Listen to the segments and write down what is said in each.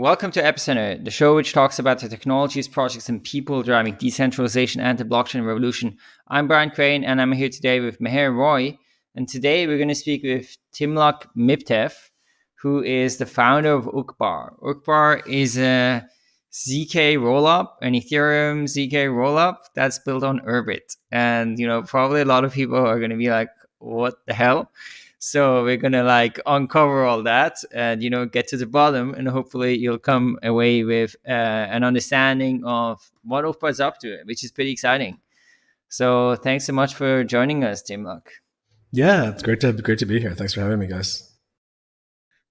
Welcome to Epicenter, the show which talks about the technologies, projects, and people driving decentralization and the blockchain revolution. I'm Brian Crain, and I'm here today with Meher Roy. And today we're going to speak with Timluc Miptev, who is the founder of Uqbar. Uqbar is a ZK rollup, an Ethereum ZK rollup that's built on Urbit. And, you know, probably a lot of people are going to be like, what the hell? So we're gonna like uncover all that and you know get to the bottom, and hopefully you'll come away with uh, an understanding of what Uqbar's up to, which is pretty exciting. So thanks so much for joining us, Timluc. Yeah, it's great to great to be here. Thanks for having me, guys.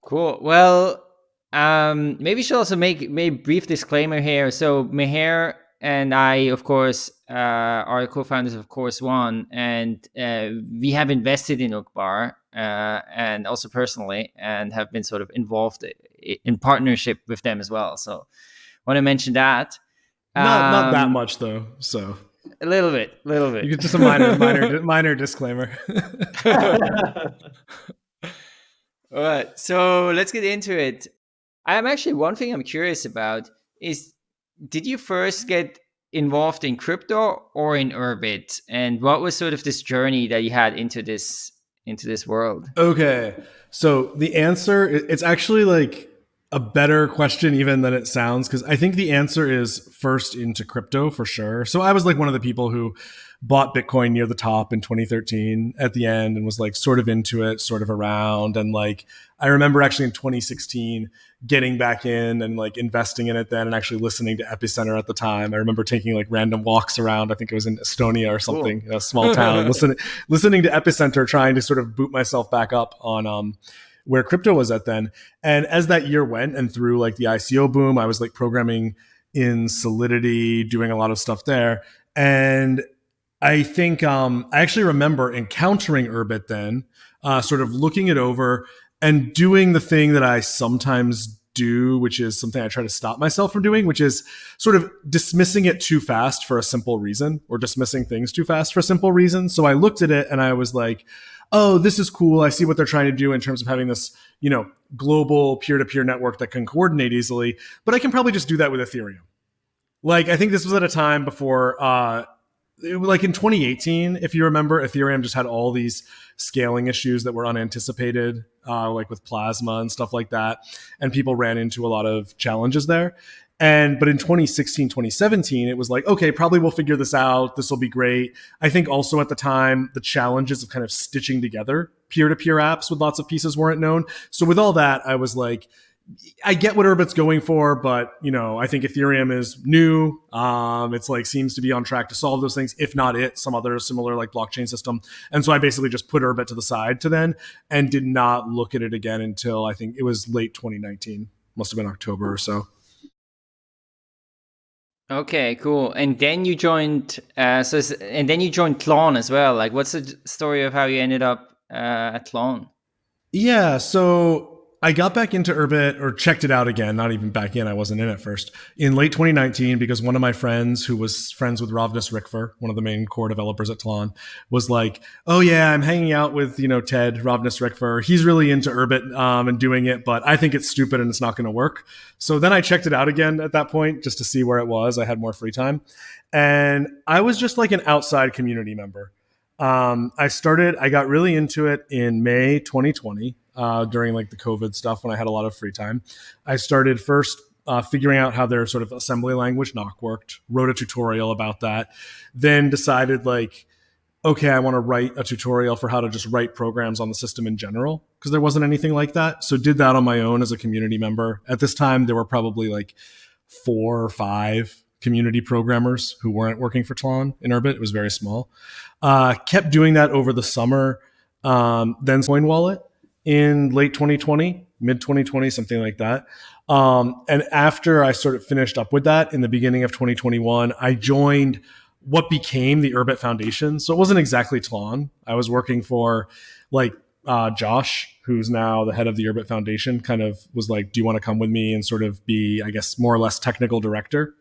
Cool. Well, um, maybe should also make maybe brief disclaimer here. So Meher and I, of course, uh, are co-founders of Chorus One, and uh, we have invested in uh, and also personally, and have been sort of involved in partnership with them as well. So, want to mention that. Not um, not that um, much though. So a little bit, a little bit. You get just a minor, minor, minor disclaimer. All right, so let's get into it. I'm actually one thing I'm curious about is did you first get involved in crypto or in Urbit? And what was sort of this journey that you had into this into this world? Okay. So the answer it's actually like a better question even than it sounds because I think the answer is first into crypto for sure. So I was like one of the people who bought Bitcoin near the top in 2013 at the end and was like sort of into it, sort of around. And like, I remember actually in 2016 getting back in and like investing in it then and actually listening to Epicenter at the time. I remember taking like random walks around. I think it was in Estonia or something, cool. a small town, listening, listening to Epicenter, trying to sort of boot myself back up on, um, where crypto was at then. And as that year went and through like the ICO boom, I was like programming in Solidity, doing a lot of stuff there. And I think um, I actually remember encountering Urbit then, uh, sort of looking it over and doing the thing that I sometimes do, which is something I try to stop myself from doing, which is sort of dismissing it too fast for a simple reason or dismissing things too fast for a simple reason. So I looked at it and I was like, oh, this is cool. I see what they're trying to do in terms of having this, you know, global peer-to-peer network that can coordinate easily, but I can probably just do that with Ethereum. Like I think this was at a time before uh, like in 2018, if you remember, Ethereum just had all these scaling issues that were unanticipated, uh, like with Plasma and stuff like that. And people ran into a lot of challenges there. And but in 2016, 2017, it was like, okay, probably we'll figure this out. This will be great. I think also at the time, the challenges of kind of stitching together peer to peer apps with lots of pieces weren't known. So with all that, I was like, I get what Urbit's going for, but you know, I think Ethereum is new. Um, it's like seems to be on track to solve those things, if not it, some other similar like blockchain system. And so I basically just put Urbit to the side to then, and did not look at it again until I think it was late 2019, must have been October or so. Okay, cool. And then you joined, uh, so and then you joined Tlon as well. Like, what's the story of how you ended up uh, at Tlon? Yeah, so I got back into Urbit or checked it out again, not even back in. I wasn't in at first in late 2019 because one of my friends who was friends with Rovnys Ricfer, one of the main core developers at Tlon, was like, "Oh yeah, I'm hanging out with you know Ted Rovnys Ricfer. He's really into Urbit um, and doing it, but I think it's stupid and it's not going to work." So then I checked it out again at that point just to see where it was. I had more free time, and I was just like an outside community member. Um, I started, I got really into it in May 2020 uh, during like the COVID stuff when I had a lot of free time. I started first uh, figuring out how their sort of assembly language Nock worked, wrote a tutorial about that, then decided like, okay, I want to write a tutorial for how to just write programs on the system in general because there wasn't anything like that. So did that on my own as a community member. At this time, there were probably like four or five community programmers who weren't working for Tlon in Urbit. It was very small. Uh, kept doing that over the summer. Um, then Coin Wallet in late 2020, mid 2020, something like that. Um, and after I sort of finished up with that in the beginning of 2021, I joined what became the Urbit Foundation. So it wasn't exactly Tlon. I was working for like uh, Josh, who's now the head of the Urbit Foundation, kind of was like, "Do you want to come with me and sort of be, I guess, more or less technical director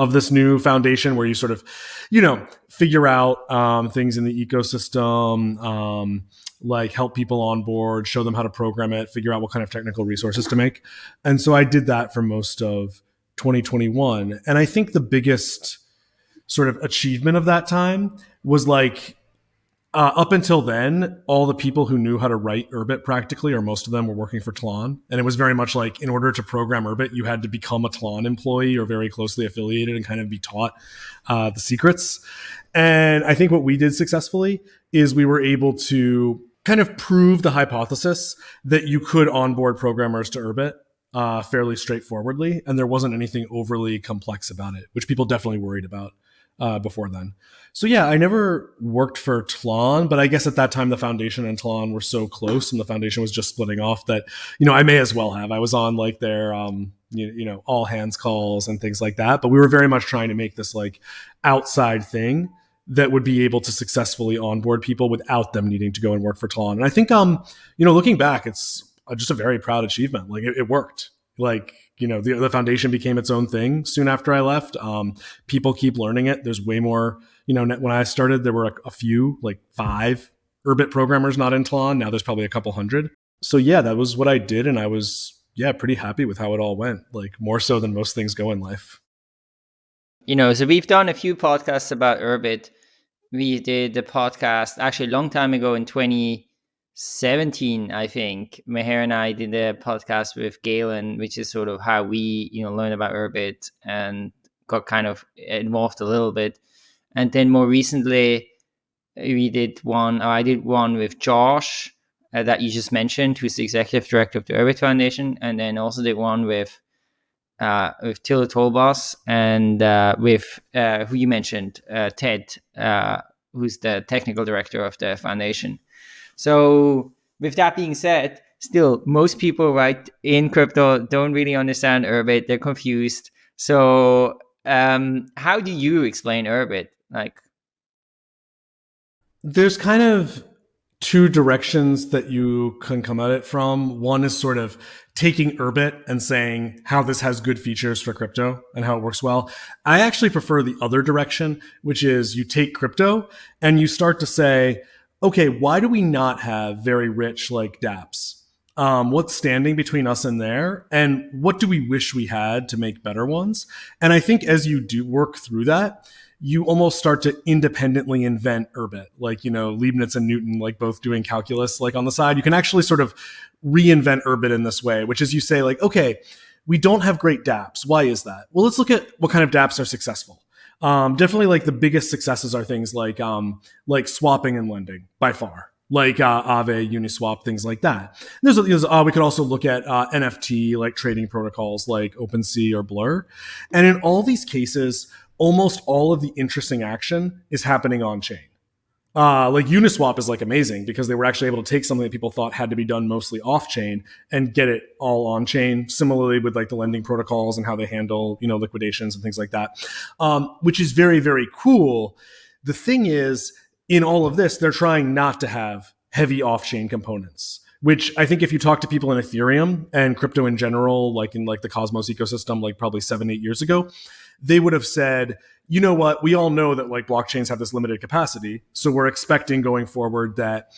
of this new foundation where you sort of, you know, figure out um, things in the ecosystem, um, like help people on board, show them how to program it, figure out what kind of technical resources to make. And so I did that for most of 2021. And I think the biggest sort of achievement of that time was like uh, up until then, all the people who knew how to write Urbit practically, or most of them, were working for Tlon. And it was very much like in order to program Urbit, you had to become a Tlon employee or very closely affiliated and kind of be taught uh, the secrets. And I think what we did successfully is we were able to kind of prove the hypothesis that you could onboard programmers to Urbit uh, fairly straightforwardly, and there wasn't anything overly complex about it, which people definitely worried about uh, before then. So yeah, I never worked for Tlon, but I guess at that time the foundation and Tlon were so close, and the foundation was just splitting off that you know I may as well have. I was on like their um, you, you know all hands calls and things like that, but we were very much trying to make this like outside thing that would be able to successfully onboard people without them needing to go and work for Tlon. And I think um you know looking back, it's just a very proud achievement. Like it, it worked. Like you know the, the foundation became its own thing soon after i left. Um, people keep learning it. There's way more you know when i started there were a, a few like five urbit programmers not in tlon now there's probably a couple hundred. So yeah that was what i did and i was yeah pretty happy with how it all went like more so than most things go in life. You know so we've done a few podcasts about urbit. We did the podcast actually a long time ago in 20 17, I think, Meher and I did a podcast with Galen, which is sort of how we, you know, learned about Urbit and got kind of involved a little bit. And then more recently, we did one, I did one with Josh uh, that you just mentioned, who's the executive director of the Urbit Foundation, and then also did one with uh, with Tilo Tolbas and uh, with uh, who you mentioned, uh, Ted, uh, who's the technical director of the foundation. So with that being said, still most people right in crypto don't really understand Urbit. They're confused. So um, how do you explain Urbit? Like there's kind of two directions that you can come at it from. One is sort of taking Urbit and saying how this has good features for crypto and how it works well. I actually prefer the other direction, which is you take crypto and you start to say, okay, why do we not have very rich like dApps? Um, what's standing between us and there? And what do we wish we had to make better ones? And I think as you do work through that, you almost start to independently invent Urbit, like, you know, Leibniz and Newton, like both doing calculus, like on the side. You can actually sort of reinvent Urbit in this way, which is you say, like, okay, we don't have great dApps. Why is that? Well, let's look at what kind of dApps are successful. Um, definitely like the biggest successes are things like um, like swapping and lending by far, like uh, Aave, Uniswap, things like that. There's, there's uh, we could also look at uh, NFT like trading protocols like OpenSea or Blur, and in all these cases, almost all of the interesting action is happening on chain. Uh, like Uniswap is like amazing because they were actually able to take something that people thought had to be done mostly off chain and get it all on chain. Similarly with like the lending protocols and how they handle, you know, liquidations and things like that, um, which is very, very cool. The thing is, in all of this, they're trying not to have heavy off chain components which I think if you talk to people in Ethereum and crypto in general, like in like the Cosmos ecosystem, like probably seven, eight years ago, they would have said, you know what, we all know that like blockchains have this limited capacity. So we're expecting going forward that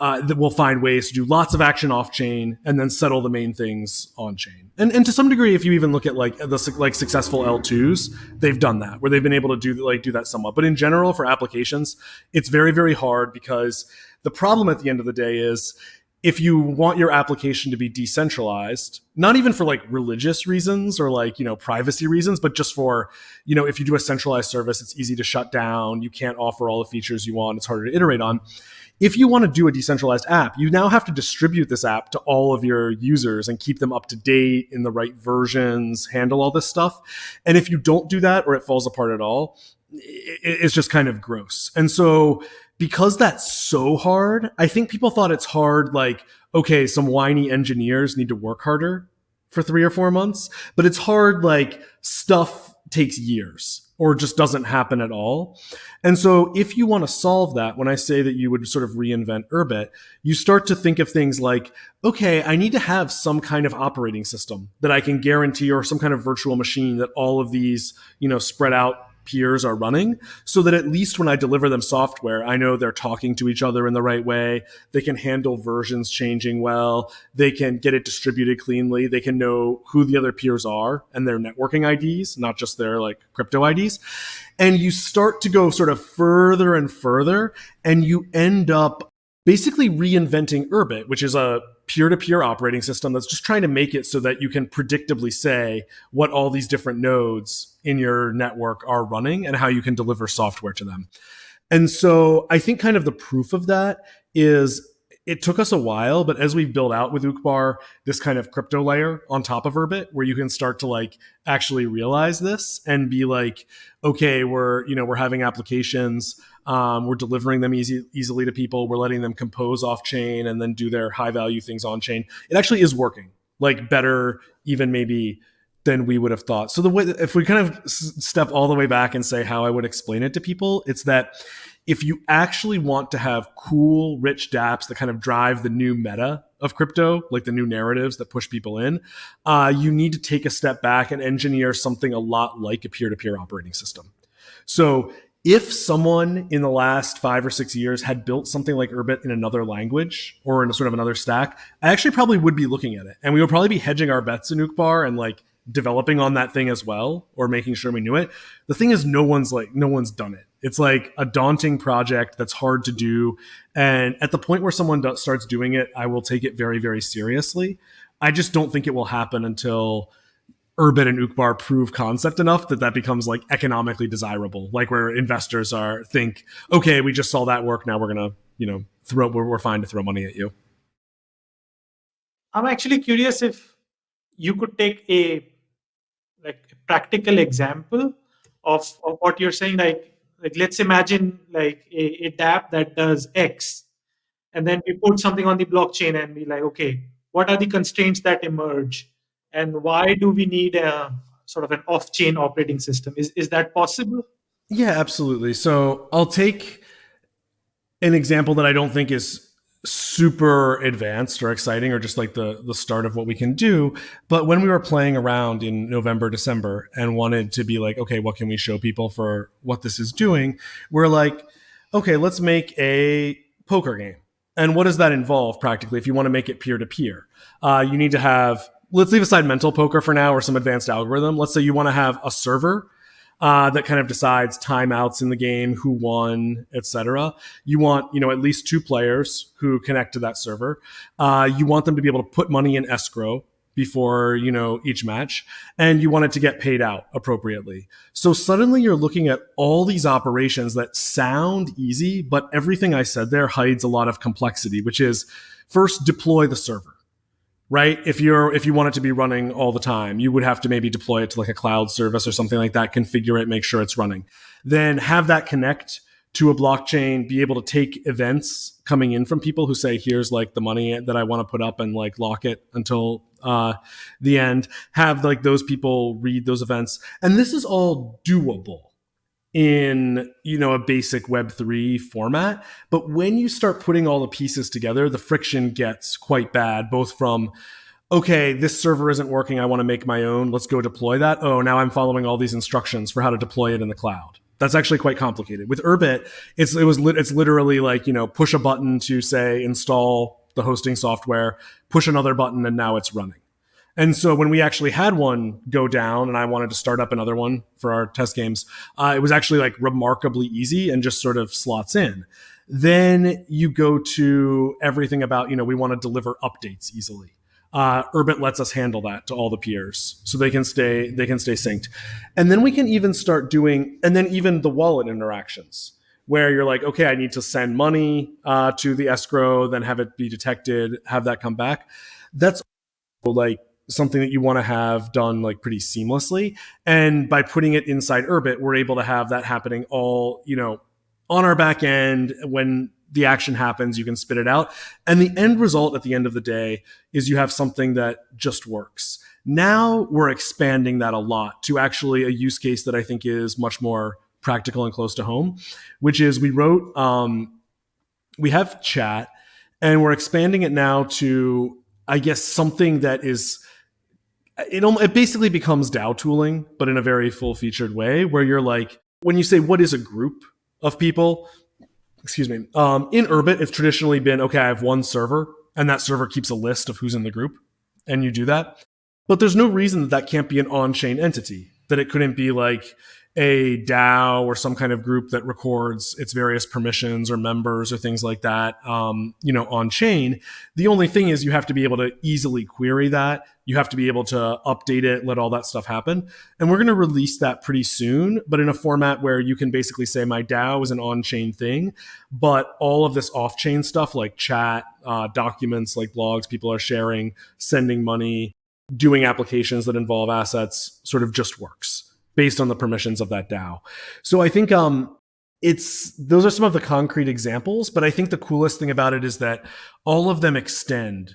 uh, that we'll find ways to do lots of action off chain and then settle the main things on chain. And, and to some degree, if you even look at like the like successful L2s, they've done that where they've been able to do like do that somewhat. But in general, for applications, it's very very hard because the problem at the end of the day is if you want your application to be decentralized, not even for like religious reasons or like, you know, privacy reasons, but just for, you know, if you do a centralized service, it's easy to shut down. You can't offer all the features you want. It's harder to iterate on. If you want to do a decentralized app, you now have to distribute this app to all of your users and keep them up to date in the right versions, handle all this stuff. And if you don't do that or it falls apart at all, it's just kind of gross. And so because that's so hard, I think people thought it's hard, like, okay, some whiny engineers need to work harder for three or four months, but it's hard, like, stuff takes years. or just doesn't happen at all. And so if you want to solve that, when I say that you would sort of reinvent Urbit, you start to think of things like, okay, I need to have some kind of operating system that I can guarantee or some kind of virtual machine that all of these, you know, spread out peers are running so that at least when I deliver them software, I know they're talking to each other in the right way. They can handle versions changing well. They can get it distributed cleanly. They can know who the other peers are and their networking IDs, not just their like crypto IDs. And you start to go sort of further and further and you end up basically reinventing Urbit, which is a peer to peer operating system that's just trying to make it so that you can predictably say what all these different nodes in your network are running and how you can deliver software to them. And so I think kind of the proof of that is it took us a while, but as we've built out with Uqbar, this kind of crypto layer on top of Urbit, where you can start to like actually realize this and be like, okay, we're you know we're having applications um, we're delivering them easy, easily to people. We're letting them compose off chain and then do their high value things on chain. It actually is working, like better even maybe than we would have thought. So the way if we kind of step all the way back and say how I would explain it to people, it's that if you actually want to have cool, rich dApps that kind of drive the new meta of crypto, like the new narratives that push people in, uh, you need to take a step back and engineer something a lot like a peer to peer operating system. So if someone in the last five or six years had built something like Urbit in another language or in a sort of another stack, I actually probably would be looking at it. And we would probably be hedging our bets in Uqbar and like developing on that thing as well or making sure we knew it. The thing is no one's like no one's done it. It's like a daunting project that's hard to do. And at the point where someone starts doing it, I will take it very, very seriously. I just don't think it will happen until Urbit and Uqbar prove concept enough that that becomes like economically desirable, like where investors are think, okay, we just saw that work, now we're gonna, you know, throw we're, we're fine to throw money at you. I'm actually curious if you could take a like a practical example of, of what you're saying. Like, like let's imagine like a, a dApp that does X, and then we put something on the blockchain and be like, okay, what are the constraints that emerge? And why do we need a sort of an off-chain operating system? Is, is that possible? Yeah absolutely. So i'll take an example that i don't think is super advanced or exciting or just like the the start of what we can do. But when we were playing around in november december and wanted to be like okay what can we show people for what this is doing? We're like okay let's make a poker game. And what does that involve practically? If you want to make it peer to peer you need to have let's leave aside mental poker for now or some advanced algorithm. Let's say you want to have a server uh, that kind of decides timeouts in the game, who won, etc. You want you know at least two players who connect to that server. Uh, you want them to be able to put money in escrow before you know each match and you want it to get paid out appropriately so suddenly you're looking at all these operations that sound easy but everything i said there hides a lot of complexity which is first deploy the server right? If you're if you want it to be running all the time, you would have to maybe deploy it to like a cloud service or something like that, configure it, make sure it's running. Then have that connect to a blockchain, be able to take events coming in from people who say, here's like the money that I want to put up and like lock it until uh, the end. Have like those people read those events. And this is all doable in you know a basic web3 format. But when you start putting all the pieces together the friction gets quite bad both from okay this server isn't working i want to make my own let's go deploy that. Oh now i'm following all these instructions for how to deploy it in the cloud. That's actually quite complicated. With urbit it's it was it's literally like you know push a button to say install the hosting software push another button and now it's running and so when we actually had one go down and I wanted to start up another one for our test games, uh, it was actually like remarkably easy and just sort of slots in. Then you go to everything about, you know, we want to deliver updates easily. Uh, Urbit lets us handle that to all the peers, so they can stay they can stay synced, and then we can even start doing, and then even the wallet interactions where you're like, okay, I need to send money uh, to the escrow, then have it be detected, have that come back. That's like something that you want to have done like pretty seamlessly. And by putting it inside Urbit, we're able to have that happening all, you know, on our back end when the action happens, you can spit it out. And the end result at the end of the day is you have something that just works. Now we're expanding that a lot to actually a use case that I think is much more practical and close to home, which is we wrote, um, we have chat and we're expanding it now to, I guess, something that is. It, it basically becomes DAO tooling, but in a very full featured way, where you're like, when you say what is a group of people, excuse me, um, in Urbit, it's traditionally been okay, I have one server, and that server keeps a list of who's in the group, and you do that. But there's no reason that that can't be an on chain entity, that it couldn't be like, a DAO or some kind of group that records its various permissions or members or things like that, um, you know, on chain. The only thing is you have to be able to easily query that. You have to be able to update it, let all that stuff happen. And we're going to release that pretty soon, but in a format where you can basically say my DAO is an on-chain thing, but all of this off-chain stuff like chat, uh, documents like blogs people are sharing, sending money, doing applications that involve assets sort of just works based on the permissions of that DAO. So I think um, it's those are some of the concrete examples, but I think the coolest thing about it is that all of them extend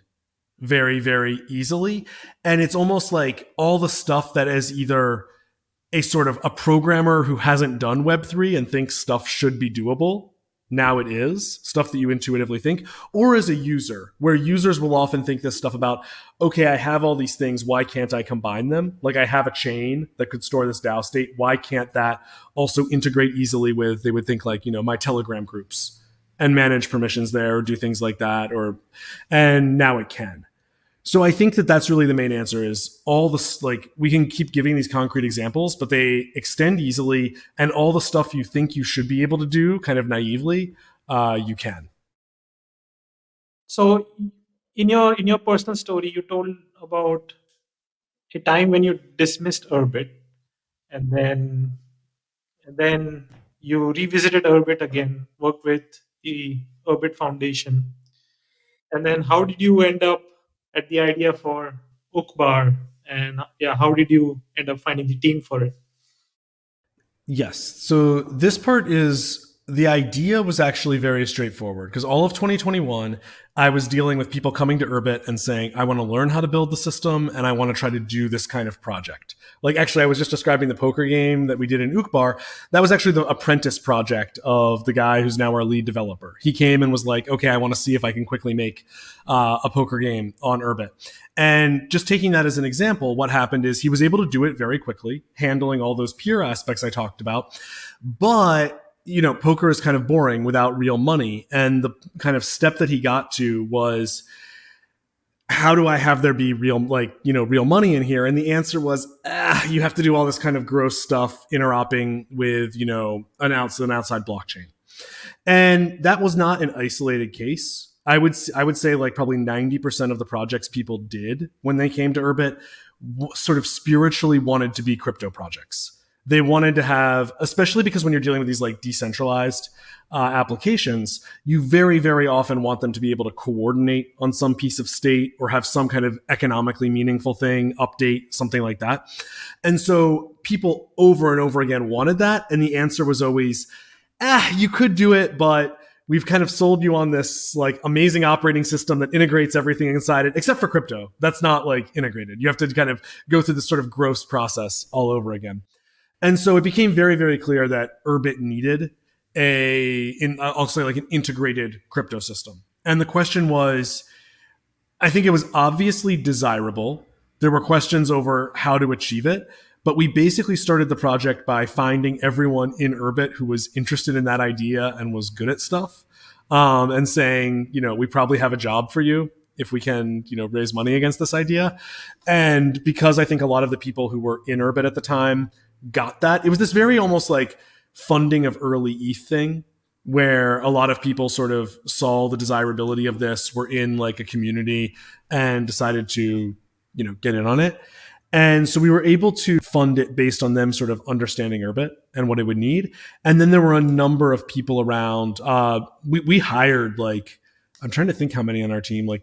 very very easily and it's almost like all the stuff that is either a sort of a programmer who hasn't done web3 and thinks stuff should be doable now it is stuff that you intuitively think or as a user where users will often think this stuff about okay i have all these things why can't i combine them? Like i have a chain that could store this dao state why can't that also integrate easily with they would think like you know my telegram groups and manage permissions there or do things like that or and now it can so I think that that's really the main answer is all the like we can keep giving these concrete examples, but they extend easily, and all the stuff you think you should be able to do, kind of naively, uh, you can. So, in your in your personal story, you told about a time when you dismissed Urbit, and then and then you revisited Urbit again, worked with the Urbit Foundation, and then how did you end up at the idea for Uqbar, and yeah, how did you end up finding the team for it? Yes. So this part is the idea was actually very straightforward because all of 2021, I was dealing with people coming to Urbit and saying, I want to learn how to build the system and I want to try to do this kind of project. Like, actually, I was just describing the poker game that we did in Uqbar. That was actually the apprentice project of the guy who's now our lead developer. He came and was like, okay, I want to see if I can quickly make uh, a poker game on Urbit. And just taking that as an example, what happened is he was able to do it very quickly, handling all those peer aspects I talked about. But you know, poker is kind of boring without real money. And the kind of step that he got to was, how do I have there be real, like, you know, real money in here? And the answer was, ah, you have to do all this kind of gross stuff interoping with, you know, an outside, an outside blockchain. And that was not an isolated case. I would, I would say like probably 90% of the projects people did when they came to Urbit sort of spiritually wanted to be crypto projects they wanted to have, especially because when you're dealing with these like decentralized uh, applications, you very, very often want them to be able to coordinate on some piece of state or have some kind of economically meaningful thing, update, something like that. And so people over and over again wanted that. And the answer was always, ah, you could do it, but we've kind of sold you on this like amazing operating system that integrates everything inside it, except for crypto. That's not like integrated. You have to kind of go through this sort of gross process all over again. And so it became very, very clear that Urbit needed a, in, I'll say like an integrated crypto system. And the question was, I think it was obviously desirable. There were questions over how to achieve it, but we basically started the project by finding everyone in Urbit who was interested in that idea and was good at stuff, um, and saying, you know, we probably have a job for you if we can, you know, raise money against this idea. And because I think a lot of the people who were in Urbit at the time got that. It was this very almost like funding of early ETH thing where a lot of people sort of saw the desirability of this, were in like a community and decided to, you know, get in on it. And so we were able to fund it based on them sort of understanding Urbit and what it would need. And then there were a number of people around. Uh, we, we hired like, I'm trying to think how many on our team, like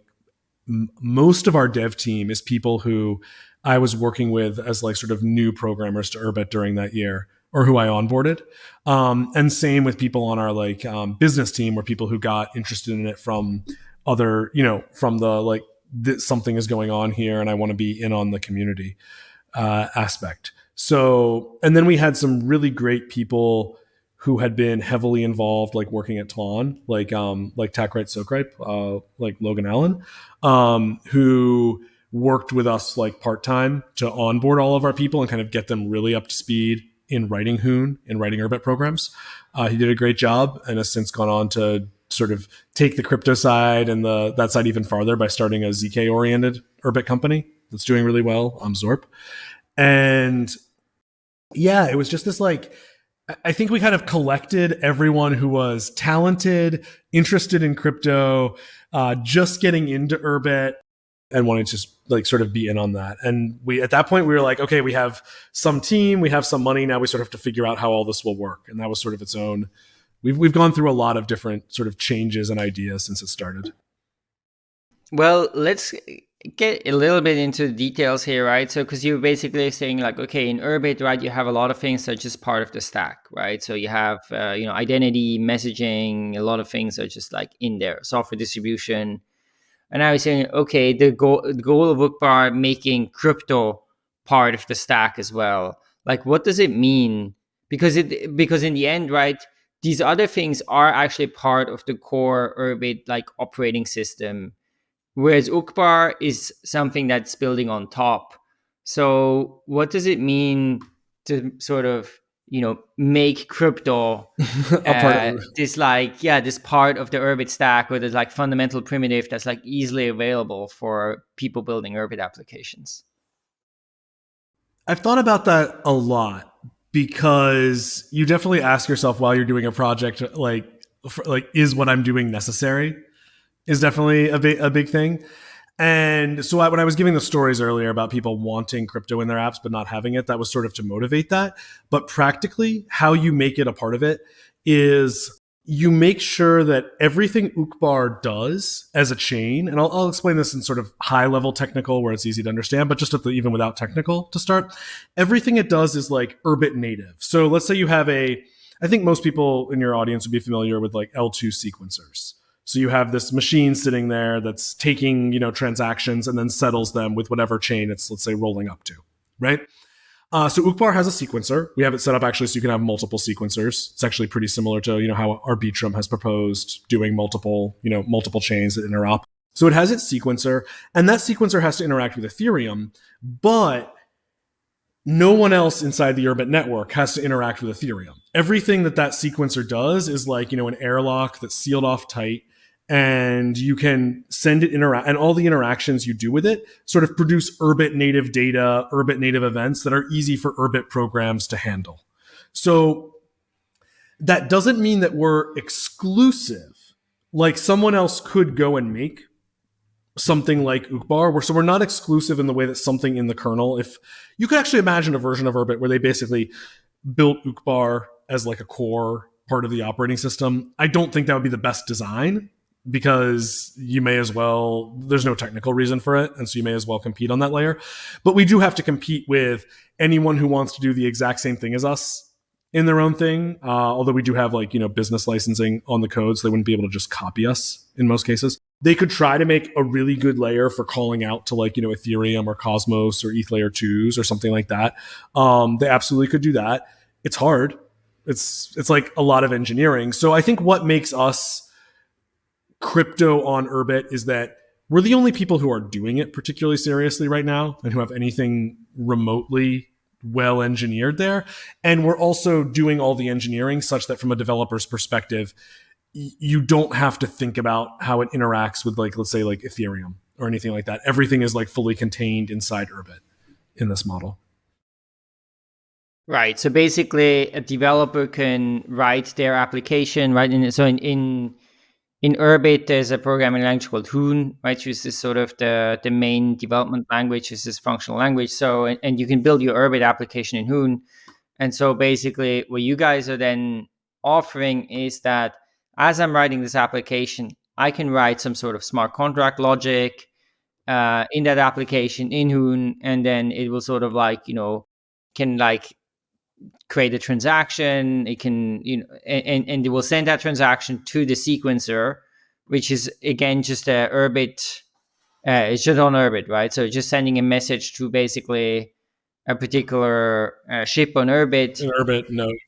most of our dev team is people who I was working with as like sort of new programmers to Urbit during that year. or who I onboarded. Um, and same with people on our like um, business team or people who got interested in it from other, you know, from the like this something is going on here and I want to be in on the community uh, aspect. So, and then we had some really great people who had been heavily involved, like working at Tlon, like um, like Tacrite Sokripe, uh, like Logan Allen, um, who worked with us like part time to onboard all of our people and kind of get them really up to speed in writing Hoon and writing Urbit programs. Uh, he did a great job and has since gone on to sort of take the crypto side and the that side even farther by starting a zk oriented Urbit company that's doing really well. Um, Zorp, and yeah, it was just this like. I think we kind of collected everyone who was talented, interested in crypto, uh, just getting into Urbit, and wanted to like sort of be in on that. And we at that point we were like, okay, we have some team, we have some money. Now we sort of have to figure out how all this will work. And that was sort of its own. We've we've gone through a lot of different sort of changes and ideas since it started. Well, let's get a little bit into the details here, right? So, because you're basically saying like, okay, in Urbit, right, you have a lot of things that are just part of the stack, right? So you have, uh, you know, identity, messaging, a lot of things are just like in there, software distribution, and I was saying, okay, the goal the goal of Uqbar making crypto part of the stack as well. Like, what does it mean? Because it because in the end, right, these other things are actually part of the core Urbit like operating system, whereas Uqbar is something that's building on top. So, what does it mean to sort of you know make crypto uh, this like yeah this part of the urbit stack where there's like fundamental primitive that's like easily available for people building urbit applications. I've thought about that a lot because you definitely ask yourself while you're doing a project like for, like is what i'm doing necessary is definitely a big a big thing and so I, when I was giving the stories earlier about people wanting crypto in their apps but not having it, that was sort of to motivate that. But practically, how you make it a part of it is you make sure that everything Uqbar does as a chain, and I'll, I'll, explain this in sort of high level technical where it's easy to understand, but just the, even without technical to start, everything it does is like Urbit native. So let's say you have a, I think most people in your audience would be familiar with like L2 sequencers. So you have this machine sitting there that's taking, you know, transactions and then settles them with whatever chain it's, let's say, rolling up to, right? Uh, so Uqbar has a sequencer. We have it set up actually so you can have multiple sequencers. It's actually pretty similar to, you know, how Arbitrum has proposed doing multiple, you know, multiple chains that interop. So it has its sequencer, and that sequencer has to interact with Ethereum, but no one else inside the Urbit network has to interact with Ethereum. Everything that that sequencer does is like, you know, an airlock that's sealed off tight and you can send it interact and all the interactions you do with it sort of produce urbit native data urbit native events that are easy for urbit programs to handle so that doesn't mean that we're exclusive like someone else could go and make something like Uqbar, where so we're not exclusive in the way that something in the kernel. If you could actually imagine a version of Urbit where they basically built Uqbar as like a core part of the operating system, I don't think that would be the best design because you may as well there's no technical reason for it and so you may as well compete on that layer. But we do have to compete with anyone who wants to do the exact same thing as us in their own thing uh, although we do have like you know business licensing on the code so they wouldn't be able to just copy us in most cases. They could try to make a really good layer for calling out to like you know ethereum or cosmos or eth layer 2s or something like that. Um, they absolutely could do that. It's hard. It's it's like a lot of engineering. So i think what makes us crypto on Urbit is that we're the only people who are doing it particularly seriously right now and who have anything remotely well engineered there. And we're also doing all the engineering such that from a developer's perspective, you don't have to think about how it interacts with like let's say like Ethereum or anything like that. Everything is like fully contained inside Urbit in this model. Right. So basically, a developer can write their application, right? And so in, in in Urbit, there's a programming language called Hoon, right? Which is sort of the, the main development language, is this functional language. So, and, and you can build your Urbit application in Hoon. And so basically what you guys are then offering is that as I'm writing this application, I can write some sort of smart contract logic uh, in that application in Hoon, and then it will sort of like, you know, can like create a transaction. It can, you know, and, and it will send that transaction to the sequencer, which is again just a Urbit. Uh, it's just on Urbit, right? So just sending a message to basically a particular uh, ship on Urbit. An Urbit node.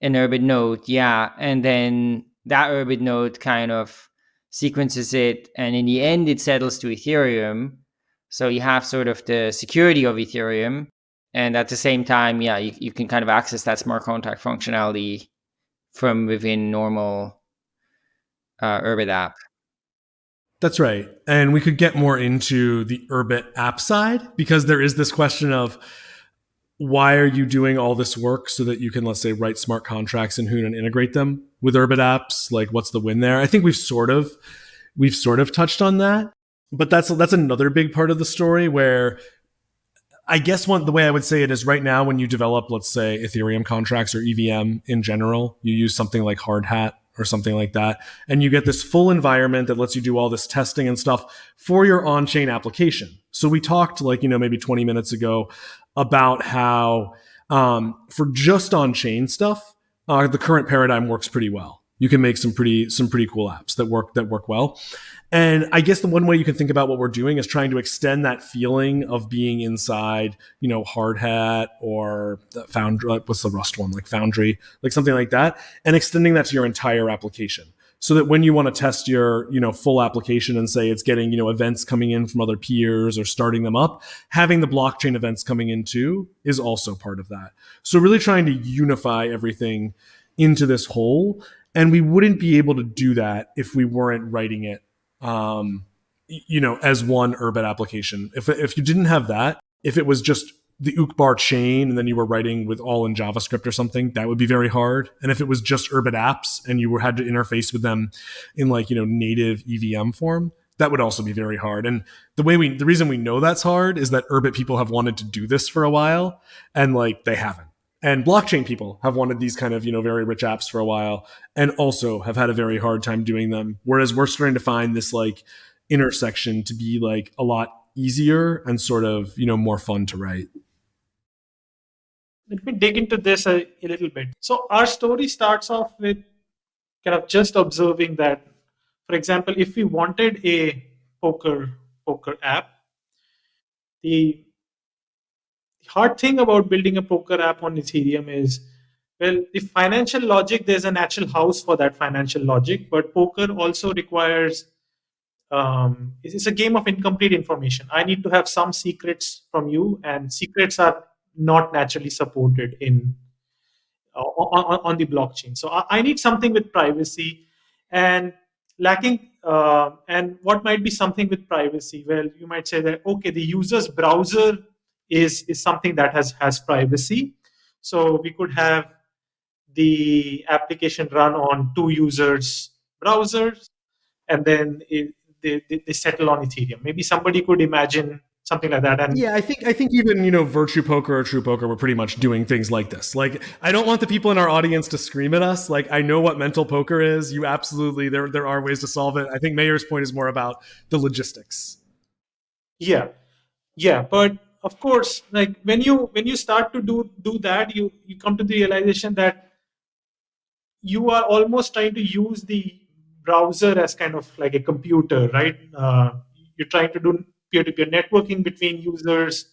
An Urbit node, yeah, and then that Urbit node kind of sequences it, and in the end, it settles to Ethereum. So you have sort of the security of Ethereum, and at the same time, yeah, you, you can kind of access that smart contract functionality from within normal uh, Urbit app. That's right. And we could get more into the Urbit app side because there is this question of why are you doing all this work so that you can, let's say, write smart contracts in Hoon and integrate them with Urbit apps? Like, what's the win there? I think we've sort of we've sort of touched on that, but that's that's another big part of the story where I guess one the way I would say it is right now when you develop, let's say, Ethereum contracts or EVM in general, you use something like Hardhat or something like that, and you get this full environment that lets you do all this testing and stuff for your on-chain application. So we talked like you know maybe 20 minutes ago about how um, for just on-chain stuff, uh, the current paradigm works pretty well. You can make some pretty some pretty cool apps that work that work well. And I guess the one way you can think about what we're doing is trying to extend that feeling of being inside, you know, Hardhat or Foundry. What's the Rust one? Like Foundry, like something like that, and extending that to your entire application so that when you want to test your you know full application and say it's getting you know events coming in from other peers or starting them up having the blockchain events coming in too is also part of that so really trying to unify everything into this whole and we wouldn't be able to do that if we weren't writing it um, you know, as one Urbit application. If, if you didn't have that, if it was just the Uqbar chain and then you were writing with all in JavaScript or something, that would be very hard. And if it was just Urbit apps and you were, had to interface with them in like, you know, native EVM form, that would also be very hard. And the way we, the reason we know that's hard is that Urbit people have wanted to do this for a while and like they haven't and blockchain people have wanted these kind of you know very rich apps for a while and also have had a very hard time doing them. Whereas we're starting to find this like intersection to be like a lot easier and sort of you know more fun to write. Let me dig into this a, a little bit. So our story starts off with kind of just observing that for example if we wanted a poker poker app the hard thing about building a poker app on Ethereum is, well, the financial logic, there's a natural house for that financial logic, but poker also requires, um, it's a game of incomplete information. I need to have some secrets from you, and secrets are not naturally supported in uh, on, on, the blockchain. So I, I, need something with privacy and lacking. Uh, and what might be something with privacy? Well, you might say that okay, the user's browser is, is something that has, has privacy. So we could have the application run on two users' browsers, and then it, they, they settle on Ethereum. Maybe somebody could imagine something like that. And yeah, I think I think even you know Virtue Poker or True Poker were pretty much doing things like this. Like I don't want the people in our audience to scream at us. Like I know what mental poker is. You absolutely there there are ways to solve it. I think Meher's point is more about the logistics. Yeah, yeah, but of course like when you when you start to do do that you you come to the realization that you are almost trying to use the browser as kind of like a computer right? Uh, you're trying to do peer-to-peer networking between users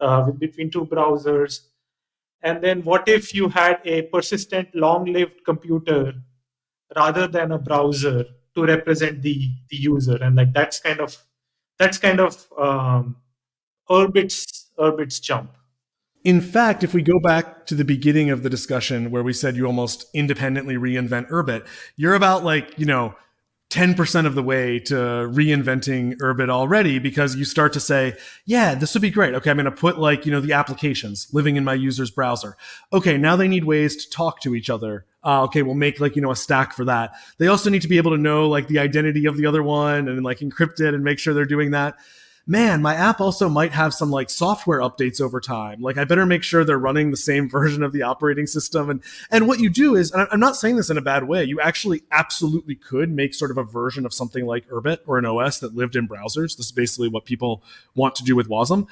uh, between two browsers. And then what if you had a persistent long-lived computer rather than a browser to represent the the user? And like that's kind of that's kind of um, Urbit's Urbit's jump. In fact, if we go back to the beginning of the discussion where we said you almost independently reinvent Urbit, you're about like, you know, 10% of the way to reinventing Urbit already because you start to say, yeah, this would be great. Okay, I'm going to put like, you know, the applications living in my user's browser. Okay, now they need ways to talk to each other. Uh, okay, we'll make like, you know, a stack for that. They also need to be able to know like the identity of the other one and like encrypt it and make sure they're doing that man, my app also might have some like software updates over time. Like I better make sure they're running the same version of the operating system. And and what you do is, and I'm not saying this in a bad way, you actually absolutely could make sort of a version of something like Urbit or an OS that lived in browsers. This is basically what people want to do with Wasm.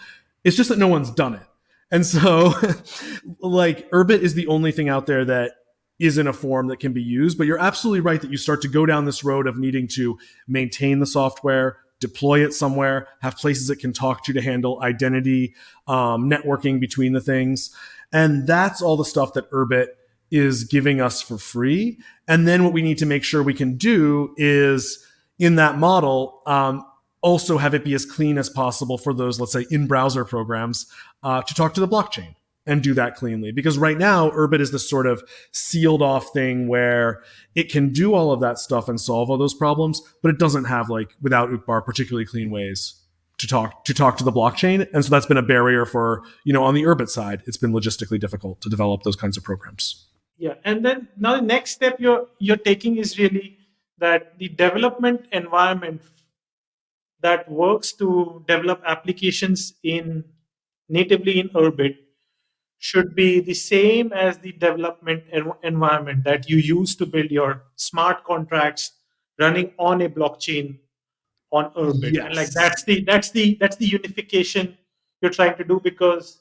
It's just that no one's done it. And so, like, Urbit is the only thing out there that is in a form that can be used. But you're absolutely right that you start to go down this road of needing to maintain the software, deploy it somewhere, have places it can talk to to handle identity, um, networking between the things. And that's all the stuff that Urbit is giving us for free. And then what we need to make sure we can do is in that model, um, also have it be as clean as possible for those, let's say, in browser programs uh, to talk to the blockchain and do that cleanly. Because right now, Urbit is this sort of sealed off thing where it can do all of that stuff and solve all those problems, but it doesn't have like without Uqbar particularly clean ways to talk to talk to the blockchain. And so that's been a barrier for, you know, on the Urbit side, it's been logistically difficult to develop those kinds of programs. Yeah. And then now the next step you're you're taking is really that the development environment that works to develop applications in natively in Urbit should be the same as the development environment that you use to build your smart contracts running on a blockchain on Urbit. Yes. And like that's the that's the that's the unification you're trying to do because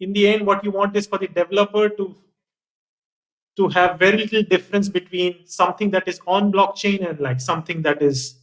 in the end what you want is for the developer to to have very little difference between something that is on blockchain and like something that is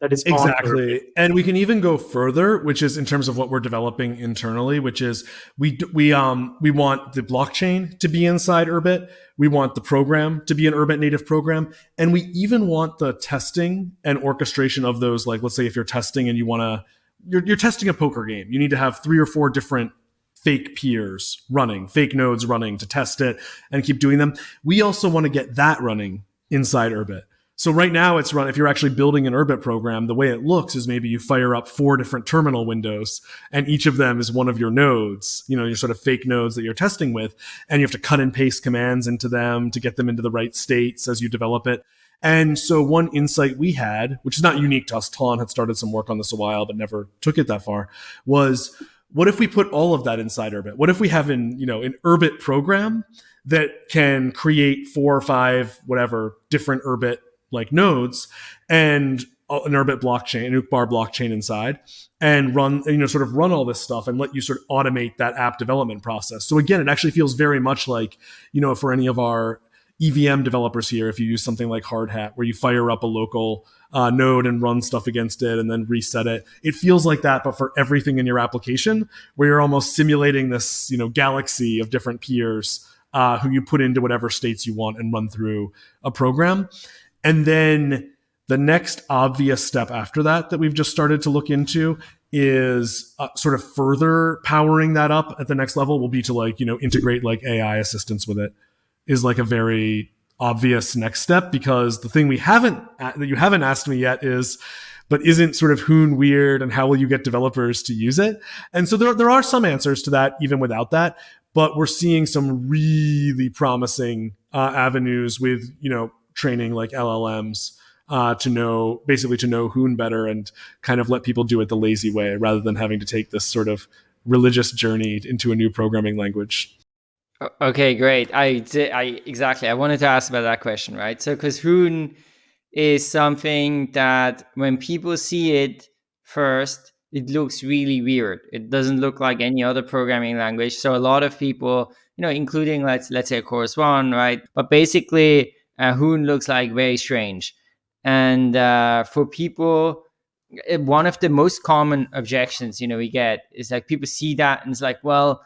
that is exactly. and we can even go further which is in terms of what we're developing internally which is we we um we want the blockchain to be inside urbit we want the program to be an urbit native program. And we even want the testing and orchestration of those like let's say if you're testing and you want to you're, you're testing a poker game. You need to have three or four different fake peers running fake nodes running to test it and keep doing them. We also want to get that running inside urbit so right now it's run, if you're actually building an Urbit program, the way it looks is maybe you fire up four different terminal windows and each of them is one of your nodes, you know, your sort of fake nodes that you're testing with. And you have to cut and paste commands into them to get them into the right states as you develop it. And so one insight we had, which is not unique to us, Tlon had started some work on this a while, but never took it that far, was what if we put all of that inside Urbit? What if we have an, you know, an Urbit program that can create four or five, whatever, different Urbit like nodes and an Urbit blockchain, an Uqbar blockchain inside, and run, you know, sort of run all this stuff and let you sort of automate that app development process. So again, it actually feels very much like, you know, for any of our EVM developers here, if you use something like Hardhat, where you fire up a local uh, node and run stuff against it and then reset it, it feels like that, but for everything in your application, where you're almost simulating this, you know, galaxy of different peers uh, who you put into whatever states you want and run through a program. And then the next obvious step after that that we've just started to look into is uh, sort of further powering that up at the next level will be to like, you know, integrate like AI assistance with it is like a very obvious next step because the thing we haven't that you haven't asked me yet is but isn't sort of Hoon weird and how will you get developers to use it? And so there, there are some answers to that even without that, but we're seeing some really promising uh, avenues with, you know, training like LLMs uh, to know basically to know Hoon better and kind of let people do it the lazy way rather than having to take this sort of religious journey into a new programming language. Okay, great. I did, I exactly. I wanted to ask about that question, right? So, because Hoon is something that when people see it first, it looks really weird. It doesn't look like any other programming language. So a lot of people, you know, including let's let's say Chorus One, right? But basically, uh, Hoon looks like very strange. And uh, for people, eh, one of the most common objections, you know, we get is like people see that and it's like, well,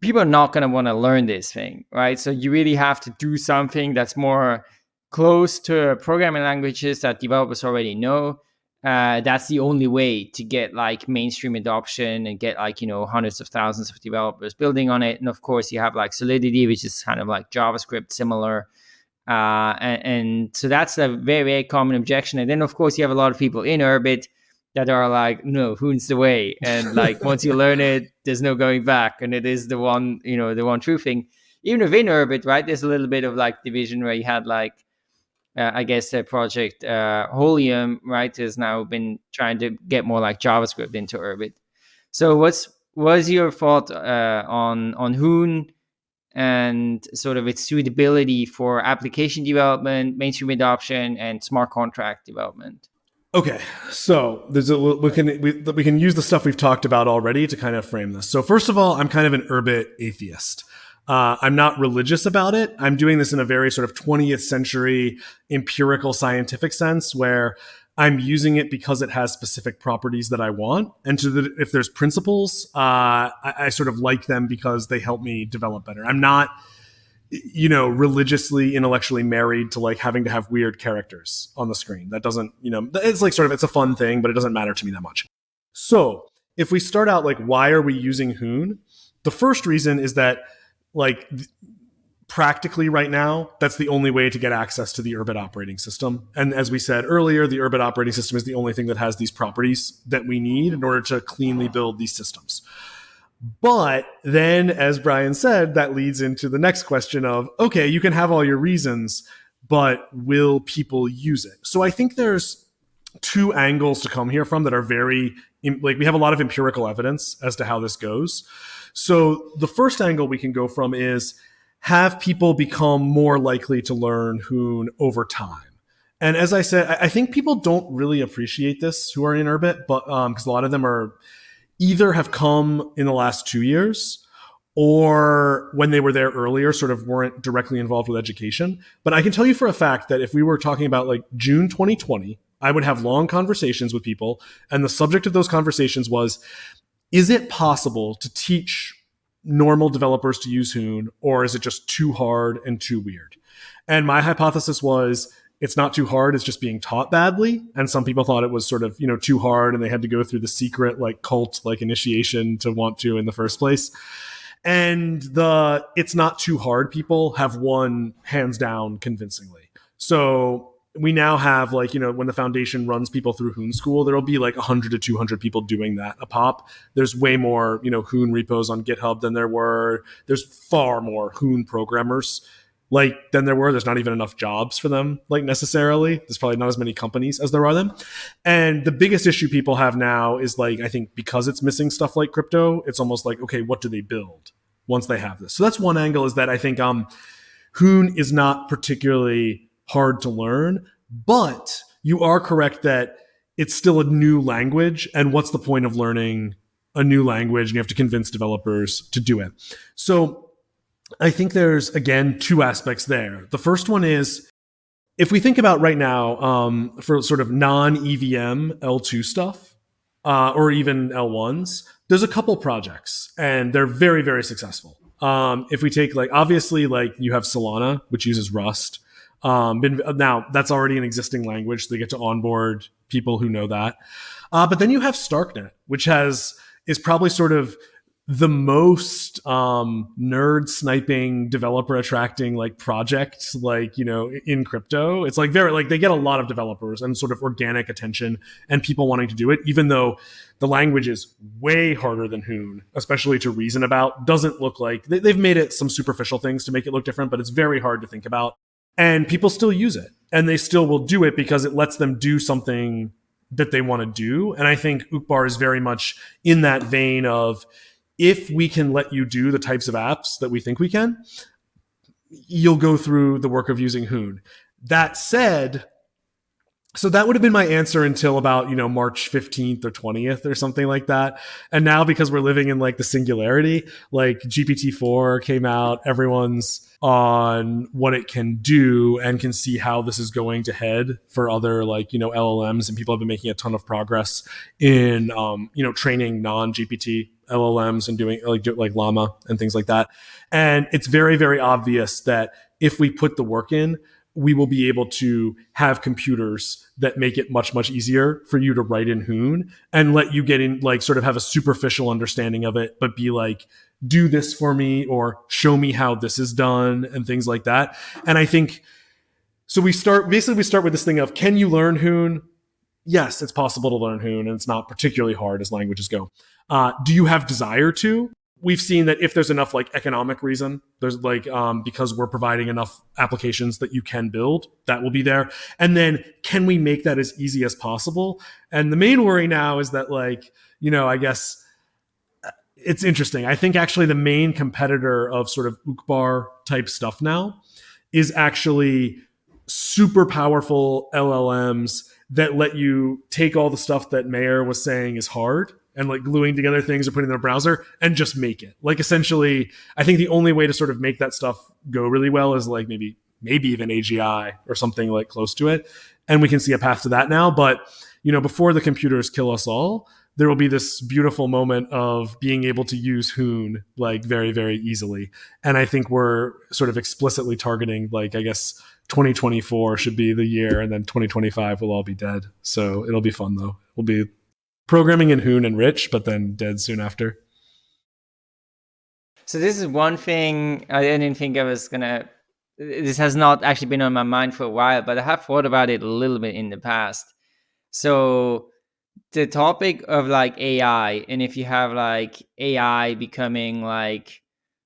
people are not going to want to learn this thing, right? So you really have to do something that's more close to programming languages that developers already know. Uh, that's the only way to get like mainstream adoption and get like you know hundreds of thousands of developers building on it and of course you have like solidity which is kind of like javascript similar uh, and, and, so that's a very, very common objection. And then, of course, you have a lot of people in Urbit that are like, no, Hoon's the way. And like, once you learn it, there's no going back. And it is the one, you know, the one true thing. Even within Urbit, right, there's a little bit of like division where you had like, uh, I guess the project uh, Holium, right, has now been trying to get more like JavaScript into Urbit. So what's was your thought uh, on on Hoon and sort of its suitability for application development, mainstream adoption, and smart contract development? Okay, so there's a we can we, we can use the stuff we've talked about already to kind of frame this. So first of all, I'm kind of an urbit atheist. Uh, I'm not religious about it. I'm doing this in a very sort of 20th century empirical scientific sense where I'm using it because it has specific properties that I want. And to the, if there's principles, uh, I, I sort of like them because they help me develop better. I'm not you know religiously intellectually married to like having to have weird characters on the screen that doesn't you know it's like sort of it's a fun thing but it doesn't matter to me that much so if we start out like why are we using hoon the first reason is that like practically right now that's the only way to get access to the urbit operating system and as we said earlier the urbit operating system is the only thing that has these properties that we need in order to cleanly build these systems but then, as Brian said, that leads into the next question of okay, you can have all your reasons, but will people use it? So I think there's two angles to come here from that are very like we have a lot of empirical evidence as to how this goes. So the first angle we can go from is have people become more likely to learn Hoon over time. And as I said, I think people don't really appreciate this who are in Urbit, but because um, a lot of them are either have come in the last two years or when they were there earlier, sort of weren't directly involved with education. But I can tell you for a fact that if we were talking about like June 2020, I would have long conversations with people. And the subject of those conversations was is it possible to teach normal developers to use Hoon, or is it just too hard and too weird? And my hypothesis was it's not too hard it's just being taught badly. And some people thought it was sort of you know too hard and they had to go through the secret like cult like initiation to want to in the first place. And the it's not too hard people have won hands down convincingly. So we now have like you know when the foundation runs people through hoon school there'll be like 100 to 200 people doing that a pop there's way more you know hoon repos on github than there were there's far more hoon programmers like than there were. There's not even enough jobs for them, like necessarily. There's probably not as many companies as there are them. And the biggest issue people have now is like, I think because it's missing stuff like crypto, it's almost like, okay, what do they build once they have this? So that's one angle is that I think um Hoon is not particularly hard to learn, but you are correct that it's still a new language. And what's the point of learning a new language? And you have to convince developers to do it. So I think there's again two aspects there. The first one is if we think about right now um, for sort of non EVM L2 stuff uh, or even L1s, there's a couple projects and they're very, very successful. Um, if we take like obviously like you have Solana, which uses Rust. Um, been, now that's already an existing language. They get to onboard people who know that. Uh, but then you have Starknet, which has is probably sort of the most um, nerd sniping developer attracting like project like you know in crypto it's like very like they get a lot of developers and sort of organic attention and people wanting to do it even though the language is way harder than hoon especially to reason about doesn't look like they, they've made it some superficial things to make it look different but it's very hard to think about and people still use it and they still will do it because it lets them do something that they want to do and i think uqbar is very much in that vein of if we can let you do the types of apps that we think we can, you'll go through the work of using Hoon. That said, so that would have been my answer until about you know march 15th or 20th or something like that. And now because we're living in like the singularity like gpt-4 came out everyone's on what it can do and can see how this is going to head for other like you know llms and people have been making a ton of progress in um, you know training non-gpt llms and doing like like llama and things like that. And it's very very obvious that if we put the work in we will be able to have computers that make it much much easier for you to write in hoon and let you get in like sort of have a superficial understanding of it but be like do this for me or show me how this is done and things like that. And i think so we start basically we start with this thing of can you learn hoon? Yes it's possible to learn hoon and it's not particularly hard as languages go. Uh, do you have desire to we've seen that if there's enough like economic reason, there's like um, because we're providing enough applications that you can build, that will be there. And then can we make that as easy as possible? And the main worry now is that like you know I guess uh, it's interesting. I think actually the main competitor of sort of Uqbar type stuff now is actually super powerful LLMs that let you take all the stuff that Meher was saying is hard and like gluing together things or putting in a browser and just make it. Like essentially, I think the only way to sort of make that stuff go really well is like maybe maybe even AGI or something like close to it. And we can see a path to that now. But you know, before the computers kill us all, there will be this beautiful moment of being able to use Hoon like very, very easily. And I think we're sort of explicitly targeting like I guess 2024 should be the year, and then 2025 we'll all be dead. So it'll be fun though. We'll be programming in Hoon and Rich, but then dead soon after. So this is one thing I didn't think I was gonna. This has not actually been on my mind for a while, but I have thought about it a little bit in the past. So the topic of like AI, and if you have like AI becoming like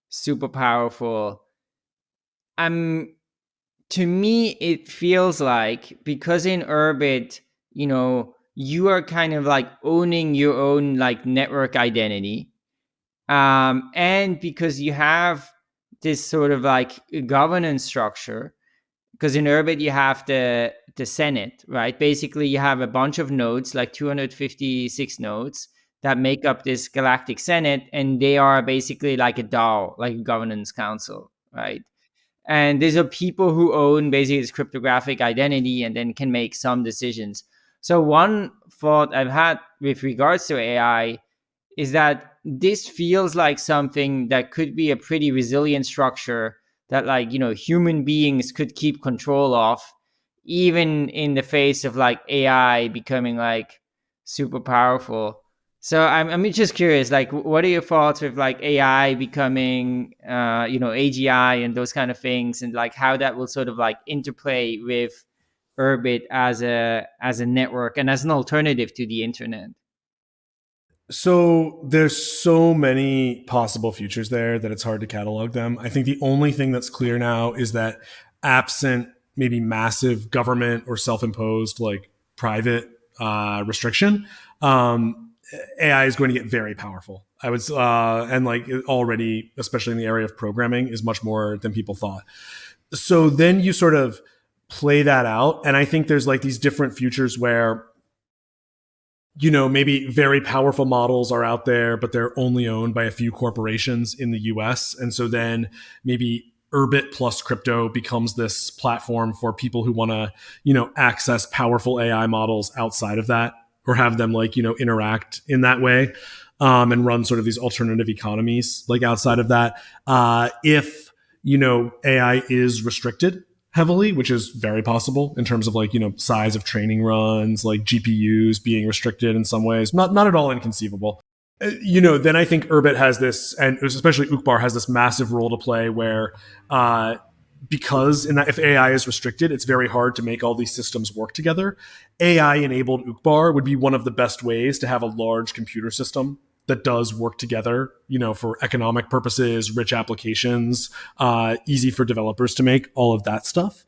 super powerful, I'm to me it feels like because in Urbit, you know, you are kind of like owning your own like network identity. Um, and because you have this sort of like governance structure, because in Urbit you have the the Senate, right? Basically, you have a bunch of nodes, like 256 nodes, that make up this galactic Senate, and they are basically like a DAO, like a governance council, right? And these are people who own basically this cryptographic identity and then can make some decisions. So one thought I've had with regards to AI is that this feels like something that could be a pretty resilient structure that like you know human beings could keep control of even in the face of like ai becoming like super powerful. So I'm, I'm just curious, like, what are your thoughts with like AI becoming, uh, you know, AGI and those kind of things, and like how that will sort of like interplay with Urbit as a as a network and as an alternative to the internet? So there's so many possible futures there that it's hard to catalog them. I think the only thing that's clear now is that absent maybe massive government or self-imposed like private uh, restriction, um, AI is going to get very powerful. I was uh, and like already, especially in the area of programming, is much more than people thought. So then you sort of play that out, and I think there's like these different futures where you know maybe very powerful models are out there, but they're only owned by a few corporations in the U.S. And so then maybe Urbit plus crypto becomes this platform for people who want to, you know, access powerful AI models outside of that or have them like you know interact in that way um, and run sort of these alternative economies like outside of that uh, if you know ai is restricted heavily which is very possible in terms of like you know size of training runs like gpus being restricted in some ways not not at all inconceivable uh, you know then i think urbit has this and especially uqbar has this massive role to play where uh, because in that if AI is restricted, it's very hard to make all these systems work together. AI enabled Uqbar would be one of the best ways to have a large computer system that does work together, you know, for economic purposes, rich applications, uh, easy for developers to make, all of that stuff.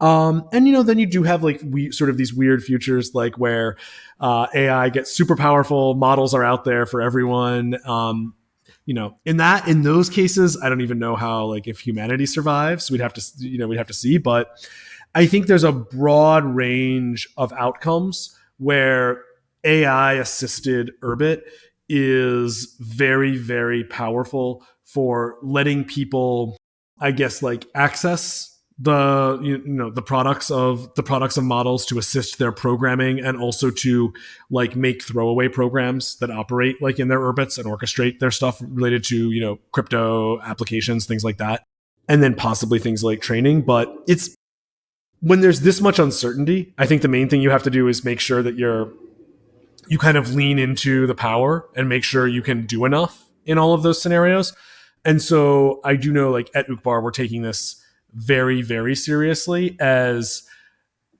Um, and you know, then you do have like we sort of these weird futures, like where uh, AI gets super powerful, models are out there for everyone. Um, you know, in that in those cases, I don't even know how like if humanity survives. We'd have to you know we'd have to see, but I think there's a broad range of outcomes where AI assisted Urbit is very very powerful for letting people I guess like access the you know the products of the products of models to assist their programming and also to like make throwaway programs that operate like in their Urbits and orchestrate their stuff related to you know crypto applications things like that and then possibly things like training. But it's when there's this much uncertainty i think the main thing you have to do is make sure that you're you kind of lean into the power and make sure you can do enough in all of those scenarios and so i do know like at Uqbar we're taking this very, very seriously as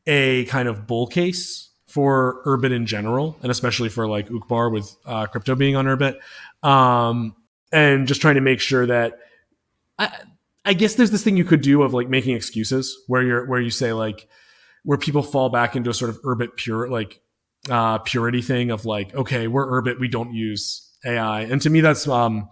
a kind of bull case for Urbit in general, and especially for like Uqbar with uh, crypto being on Urbit, um, and just trying to make sure that. I, I guess there's this thing you could do of like making excuses where you're where you say like where people fall back into a sort of Urbit pure like uh, purity thing of like okay we're Urbit we don't use AI and to me that's um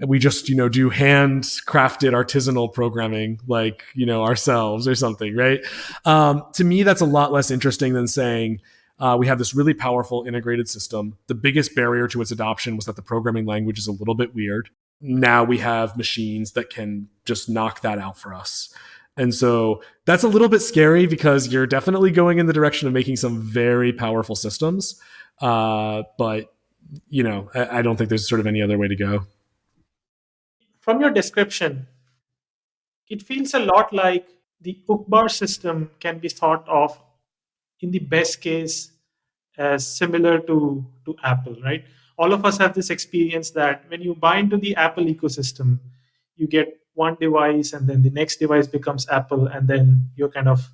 we just you know do handcrafted artisanal programming like you know ourselves or something right? Um, to me that's a lot less interesting than saying uh, we have this really powerful integrated system. The biggest barrier to its adoption was that the programming language is a little bit weird. Now we have machines that can just knock that out for us and so that's a little bit scary because you're definitely going in the direction of making some very powerful systems uh, but you know I, I don't think there's sort of any other way to go from your description, it feels a lot like the Uqbar system can be thought of in the best case as similar to, to Apple, right? All of us have this experience that when you buy into the Apple ecosystem, you get one device and then the next device becomes Apple, and then you're kind of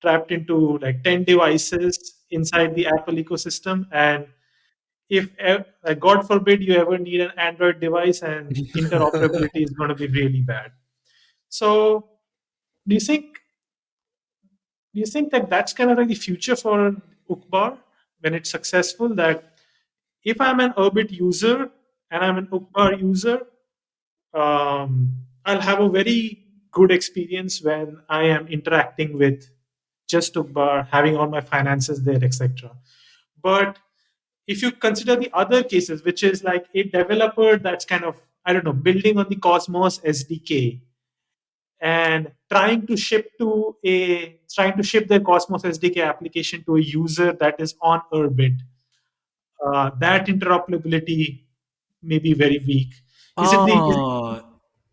trapped into like 10 devices inside the Apple ecosystem. And if uh, god forbid you ever need an android device and interoperability is going to be really bad so do you think do you think that that's kind of like the future for Uqbar when it's successful that if i'm an Urbit user and i'm an Uqbar user um, i'll have a very good experience when i am interacting with just Uqbar, having all my finances there etc but if you consider the other cases, which is like a developer that's kind of, I don't know, building on the Cosmos SDK and trying to ship to a trying to ship their Cosmos SDK application to a user that is on Urbit, uh, that interoperability may be very weak. Is uh, it the, is, ah,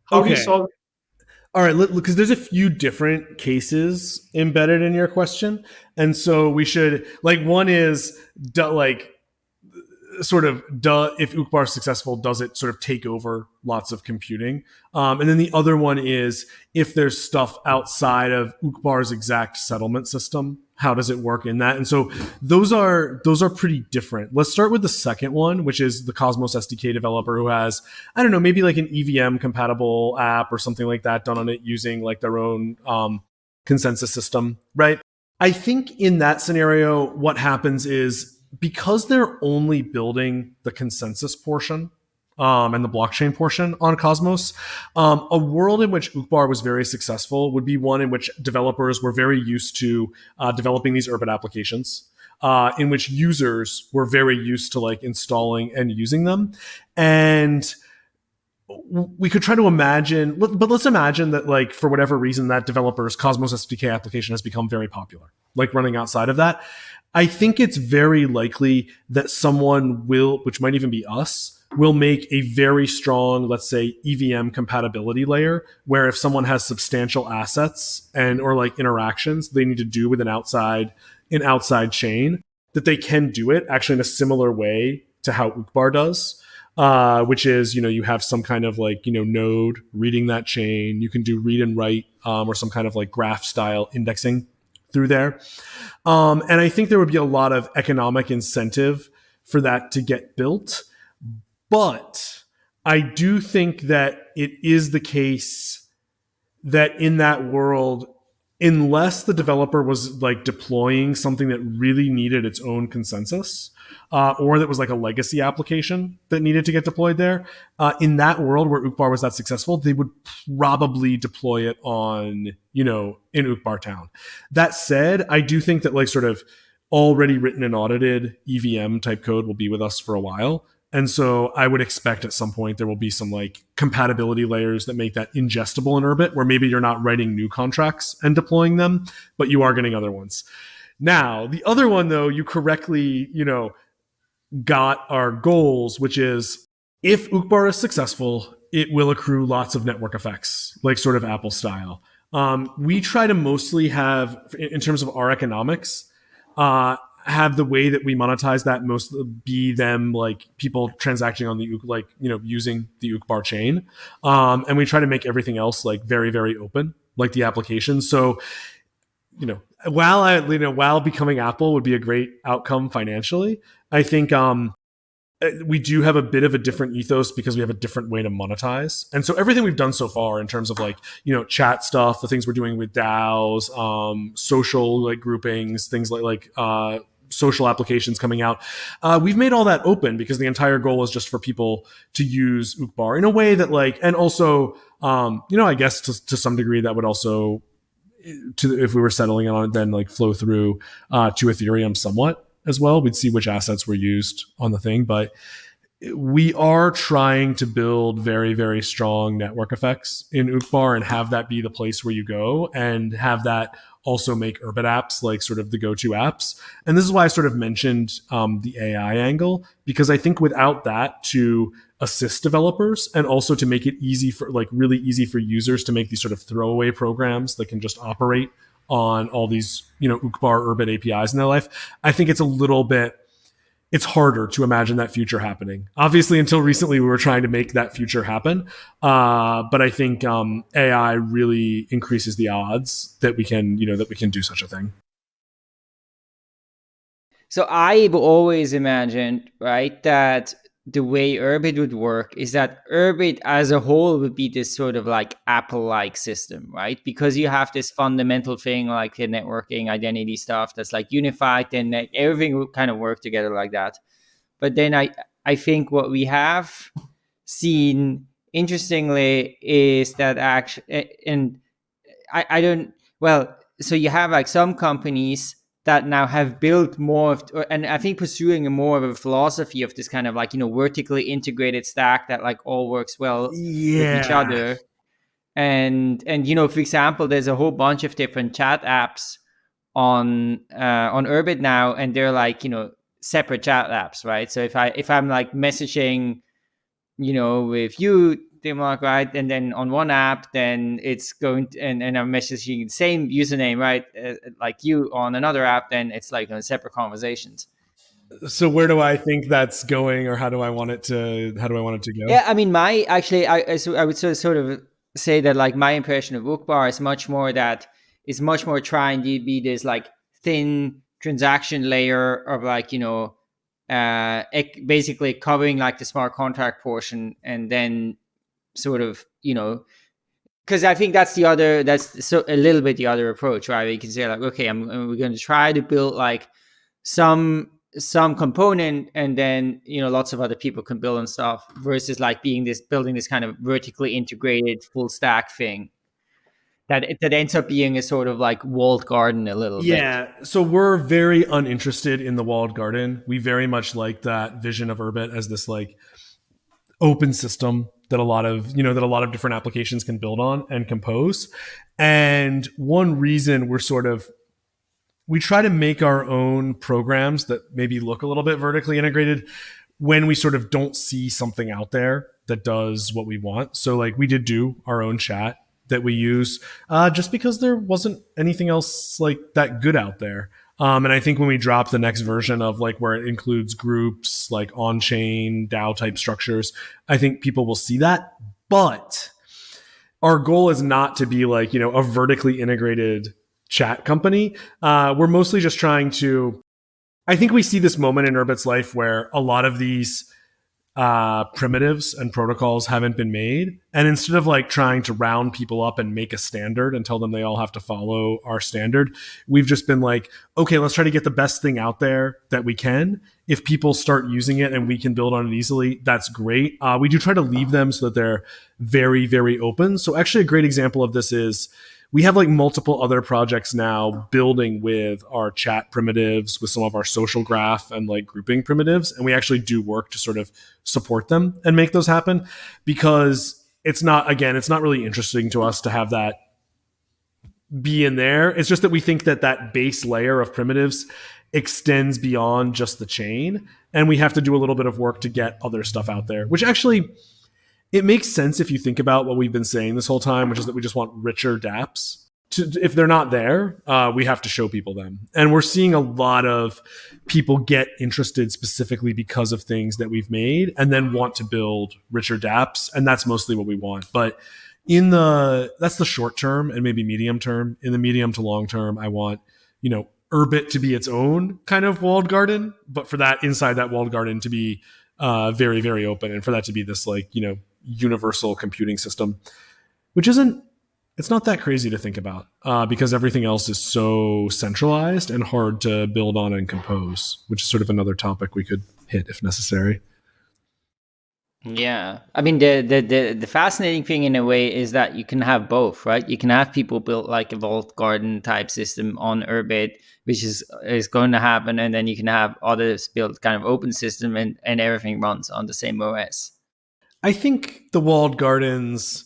how okay. do you solve all right, because there's a few different cases embedded in your question, and so we should like one is like sort of do, if Uqbar is successful, does it sort of take over lots of computing? Um, and then the other one is if there's stuff outside of Uqbar's exact settlement system, how does it work in that? And so those are those are pretty different. Let's start with the second one, which is the Cosmos SDK developer who has I don't know maybe like an EVM compatible app or something like that done on it using like their own um, consensus system, right? I think in that scenario, what happens is because they're only building the consensus portion um, and the blockchain portion on Cosmos, um, a world in which Uqbar was very successful would be one in which developers were very used to uh, developing these Urbit applications. Uh, in which users were very used to like installing and using them, and we could try to imagine, but let's imagine that, like, for whatever reason, that developer's Cosmos SDK application has become very popular, like running outside of that. I think it's very likely that someone will, which might even be us, will make a very strong, let's say, EVM compatibility layer where if someone has substantial assets and or like interactions they need to do with an outside an outside chain, that they can do it actually in a similar way to how Uqbar does. Uh, which is you know you have some kind of like you know node reading that chain you can do read and write um, or some kind of like graph style indexing through there um, and I think there would be a lot of economic incentive for that to get built. But I do think that it is the case that in that world, unless the developer was like deploying something that really needed its own consensus, uh, or that was like a legacy application that needed to get deployed there, uh, in that world where Uqbar was that successful, they would probably deploy it on, you know, in Uqbar town. That said, I do think that like sort of already written and audited EVM type code will be with us for a while. And so I would expect at some point there will be some like compatibility layers that make that ingestible in Urbit, where maybe you're not writing new contracts and deploying them, but you are getting other ones. Now, the other one though, you correctly, you know, got our goals, which is if Uqbar is successful, it will accrue lots of network effects, like sort of Apple style. Um, we try to mostly have, in terms of our economics, uh, have the way that we monetize that most be them like people transacting on the like you know using the Uqbar chain, um, and we try to make everything else like very very open, like the application. So, you know, while I you know while becoming Apple would be a great outcome financially, I think um, uh, we do have a bit of a different ethos because we have a different way to monetize. And so everything we've done so far in terms of like, you know, chat stuff, the things we're doing with DAOs, um, social like groupings, things like like uh, social applications coming out. Uh, we've made all that open because the entire goal is just for people to use Uqbar in a way that like, and also, um, you know, I guess to, to some degree that would also, to if we were settling on it, then like flow through uh, to Ethereum somewhat as well. We'd see which assets were used on the thing, but we are trying to build very very strong network effects in Uqbar and have that be the place where you go and have that also make Urbit apps like sort of the go-to apps. And this is why I sort of mentioned um, the AI angle because I think without that to assist developers and also to make it easy for like really easy for users to make these sort of throwaway programs that can just operate on all these you know Uqbar Urbit APIs in their life, I think it's a little bit it's harder to imagine that future happening. Obviously, until recently, we were trying to make that future happen. Uh, but I think um, AI really increases the odds that we can, you know, that we can do such a thing. So I've always imagined, right, that the way Urbit would work is that Urbit as a whole would be this sort of like Apple-like system, right? Because you have this fundamental thing like the networking identity stuff that's like unified, then everything would kind of work together like that. But then I I think what we have seen interestingly is that actually, eh, and I I don't well, so you have like some companies that now have built more of, and I think pursuing a more of a philosophy of this kind of like, you know, vertically integrated stack that like all works well yeah. with each other. And, and, you know, for example, there's a whole bunch of different chat apps on, uh, on Urbit now, and they're like, you know, separate chat apps, right? So if I, if I'm like messaging, you know, with you, Timluc, right? And then on one app, then it's going to, and, and I'm messaging the same username, right? Uh, like you on another app, then it's like on separate conversations. So where do I think that's going, or how do I want it to? How do I want it to go? Yeah, I mean, my actually, I I would sort of, sort of say that like my impression of Uqbar is much more that is much more trying to be this like thin transaction layer of like you know uh basically covering like the smart contract portion and then sort of you know because I think that's the other that's so a little bit the other approach, right? You can say like, okay, I'm we're going to try to build like some some component, and then you know lots of other people can build and stuff, versus like being this building this kind of vertically integrated full stack thing that that ends up being a sort of like walled garden a little yeah, bit. Yeah. So we're very uninterested in the walled garden. We very much like that vision of Urbit as this like open system that a lot of you know that a lot of different applications can build on and compose. And one reason we're sort of we try to make our own programs that maybe look a little bit vertically integrated when we sort of don't see something out there that does what we want. So like we did do our own chat that we use uh, just because there wasn't anything else like that good out there um, and I think when we drop the next version of like where it includes groups like on chain DAO type structures, I think people will see that. But our goal is not to be like, you know, a vertically integrated chat company. Uh, we're mostly just trying to, I think we see this moment in Urbit's life where a lot of these uh, primitives and protocols haven't been made. And instead of like trying to round people up and make a standard and tell them they all have to follow our standard, we've just been like, okay, let's try to get the best thing out there that we can. If people start using it and we can build on it easily, that's great. Uh, we do try to leave them so that they're very, very open. So, actually, a great example of this is we have like multiple other projects now building with our chat primitives, with some of our social graph and like grouping primitives. And we actually do work to sort of support them and make those happen because it's not, again, it's not really interesting to us to have that be in there. It's just that we think that that base layer of primitives extends beyond just the chain. And we have to do a little bit of work to get other stuff out there, which actually it makes sense if you think about what we've been saying this whole time, which is that we just want richer dApps. To, if they're not there, uh, we have to show people them. And we're seeing a lot of people get interested specifically because of things that we've made and then want to build richer dApps. And that's mostly what we want. But in the, that's the short term and maybe medium term. In the medium to long term, I want, you know, Urbit to be its own kind of walled garden, but for that inside that walled garden to be uh, very, very open and for that to be this like, you know, universal computing system, which isn't it's not that crazy to think about uh, because everything else is so centralized and hard to build on and compose, which is sort of another topic we could hit if necessary. Yeah, I mean the, the the the fascinating thing in a way is that you can have both, right? You can have people build like a walled garden type system on Urbit, which is is going to happen, and then you can have others build kind of open system, and and everything runs on the same OS. I think the walled gardens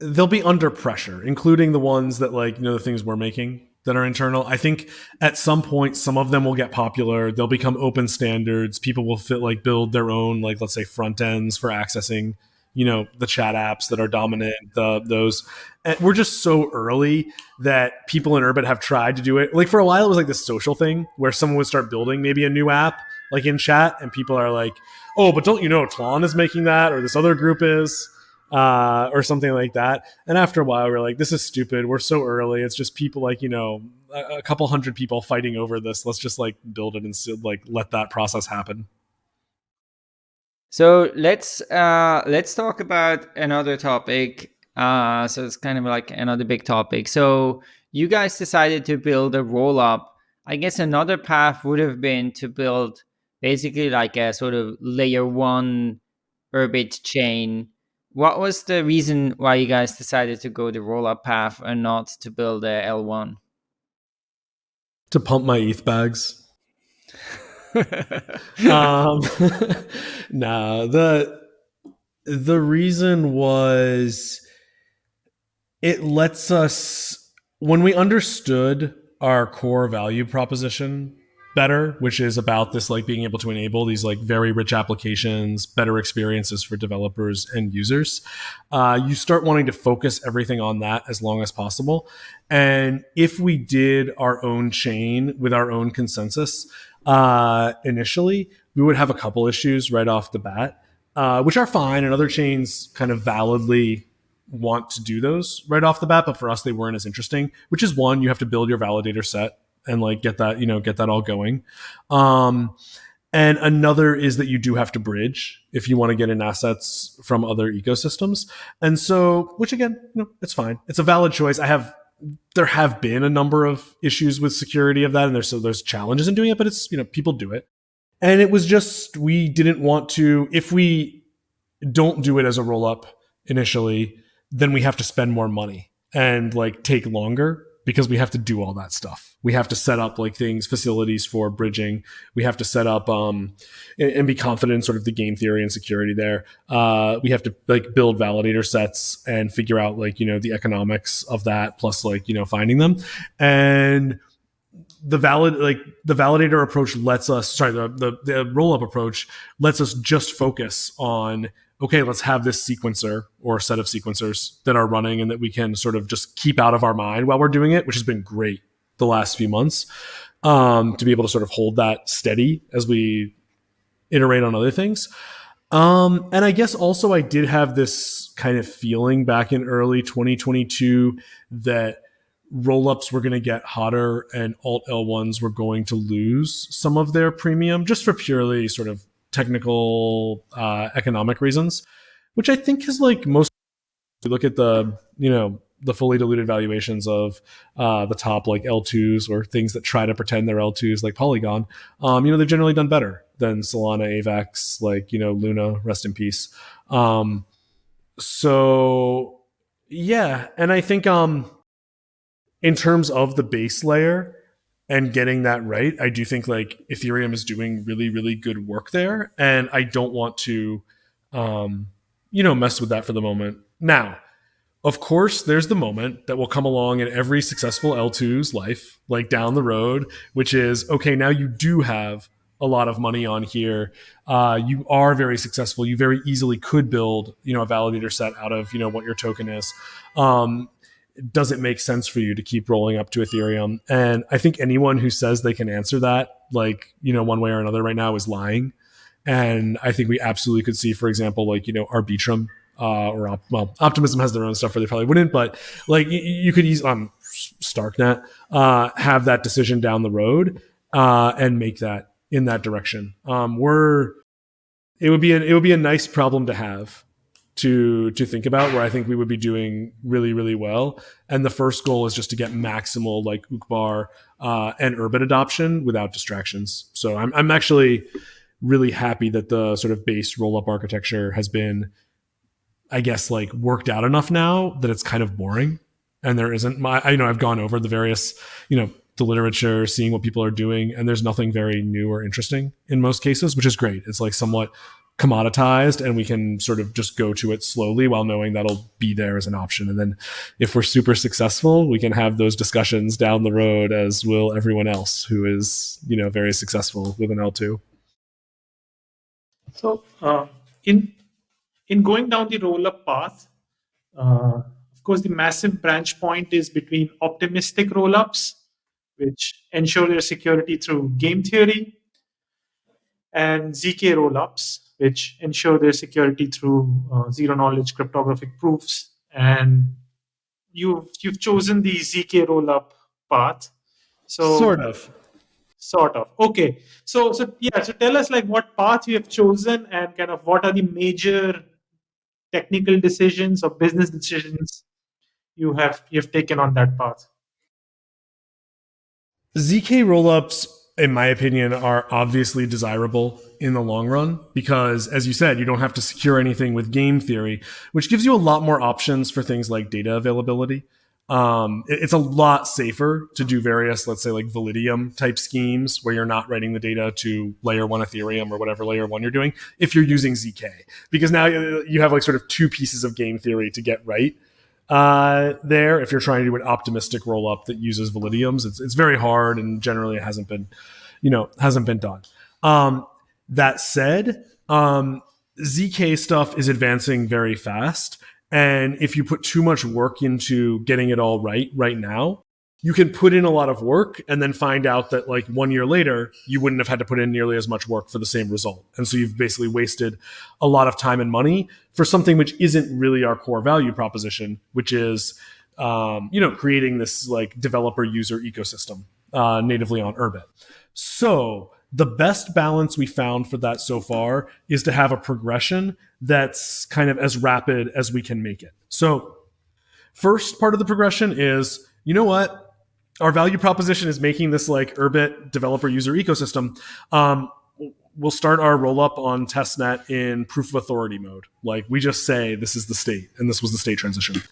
they'll be under pressure, including the ones that like you know the things we're making that are internal. I think at some point some of them will get popular. They'll become open standards. People will fit like build their own like let's say front ends for accessing you know the chat apps that are dominant the those and we're just so early that people in Urbit have tried to do it like for a while it was like this social thing where someone would start building maybe a new app like in chat and people are like oh but don't you know Tlon is making that or this other group is uh, or something like that. And after a while, we're like, this is stupid. We're so early. It's just people like, you know, a, a couple hundred people fighting over this. Let's just like build it and like let that process happen. So let's uh, let's talk about another topic. Uh, so it's kind of like another big topic. So you guys decided to build a roll up. I guess another path would have been to build basically like a sort of layer one Urbit chain what was the reason why you guys decided to go the rollup path and not to build a L1? To pump my ETH bags. um, no, the the reason was it lets us when we understood our core value proposition better, which is about this like being able to enable these like very rich applications, better experiences for developers and users. Uh, you start wanting to focus everything on that as long as possible. And if we did our own chain with our own consensus uh, initially, we would have a couple issues right off the bat, uh, which are fine, and other chains kind of validly want to do those right off the bat, but for us, they weren't as interesting. Which is one, you have to build your validator set and like get that you know get that all going. Um, and another is that you do have to bridge if you want to get in assets from other ecosystems. And so which again you know it's fine. It's a valid choice. I have there have been a number of issues with security of that and there's so there's challenges in doing it but it's you know people do it. And it was just we didn't want to if we don't do it as a roll up initially then we have to spend more money and like take longer because we have to do all that stuff. We have to set up like things, facilities for bridging. We have to set up um, and, and, be confident in sort of the game theory and security there. Uh, we have to like build validator sets and figure out like you know the economics of that, plus like you know finding them and the valid like the validator approach lets us sorry the the, the roll up approach lets us just focus on okay, let's have this sequencer or set of sequencers that are running and that we can sort of just keep out of our mind while we're doing it, which has been great the last few months um, to be able to sort of hold that steady as we iterate on other things. Um, and I guess also I did have this kind of feeling back in early 2022 that rollups were going to get hotter and alt L1s were going to lose some of their premium just for purely sort of technical uh, economic reasons, which I think is like most. If you look at the you know the fully diluted valuations of uh, the top like L2s or things that try to pretend they're L2s like Polygon, um, you know they've generally done better than Solana, Avax, like you know Luna, rest in peace. Um, so yeah, and I think um, in terms of the base layer, and getting that right. I do think like Ethereum is doing really, really good work there. And I don't want to, um, you know, mess with that for the moment. Now, of course, there's the moment that will come along in every successful L2's life, like down the road, which is okay, now you do have a lot of money on here. Uh, you are very successful. You very easily could build, you know, a validator set out of, you know, what your token is. Um, does it make sense for you to keep rolling up to Ethereum? And I think anyone who says they can answer that, like, you know, one way or another right now is lying. And I think we absolutely could see, for example, like, you know, Arbitrum uh, or op- well, Optimism has their own stuff where they probably wouldn't, but like you, could use um, Starknet uh, have that decision down the road uh, and make that in that direction. Um, we're it would be an, it would be a nice problem to have to to think about where I think we would be doing really really well. And the first goal is just to get maximal like Uqbar uh, and Urbit adoption without distractions. So I'm I'm actually really happy that the sort of base roll up architecture has been, I guess, like worked out enough now that it's kind of boring. And there isn't my I you know I've gone over the various you know the literature, seeing what people are doing, and there's nothing very new or interesting in most cases, which is great. It's like somewhat commoditized and we can sort of just go to it slowly while knowing that'll be there as an option. And then if we're super successful, we can have those discussions down the road as will everyone else who is, you know, very successful with an L2. So uh, in in going down the roll-up path, uh, of course, the massive branch point is between optimistic roll-ups, which ensure their security through game theory, and ZK rollups, which ensure their security through uh, zero knowledge cryptographic proofs. And you've you've chosen the ZK rollup path. So sort of. Sort of. Okay. So so yeah, so tell us like what path you have chosen and kind of what are the major technical decisions or business decisions you have you have taken on that path. ZK rollups in my opinion, are obviously desirable in the long run because, as you said, you don't have to secure anything with game theory, which gives you a lot more options for things like data availability. Um, it's a lot safer to do various, let's say, like Validium type schemes where you're not writing the data to layer one Ethereum or whatever layer one you're doing if you're using ZK, because now you have like sort of two pieces of game theory to get right uh, there. If you're trying to do an optimistic roll up that uses validiums, it's it's very hard and generally it hasn't been, you know, hasn't been done. Um, that said, um, zk stuff is advancing very fast, and if you put too much work into getting it all right right now, you can put in a lot of work and then find out that like one year later you wouldn't have had to put in nearly as much work for the same result. And so you've basically wasted a lot of time and money for something which isn't really our core value proposition which is um, you know creating this like developer user ecosystem uh, natively on urbit so the best balance we found for that so far is to have a progression that's kind of as rapid as we can make it. So first part of the progression is you know what our value proposition is making this like Urbit developer user ecosystem. Um, we'll start our roll up on testnet in proof of authority mode. Like we just say this is the state and this was the state transition.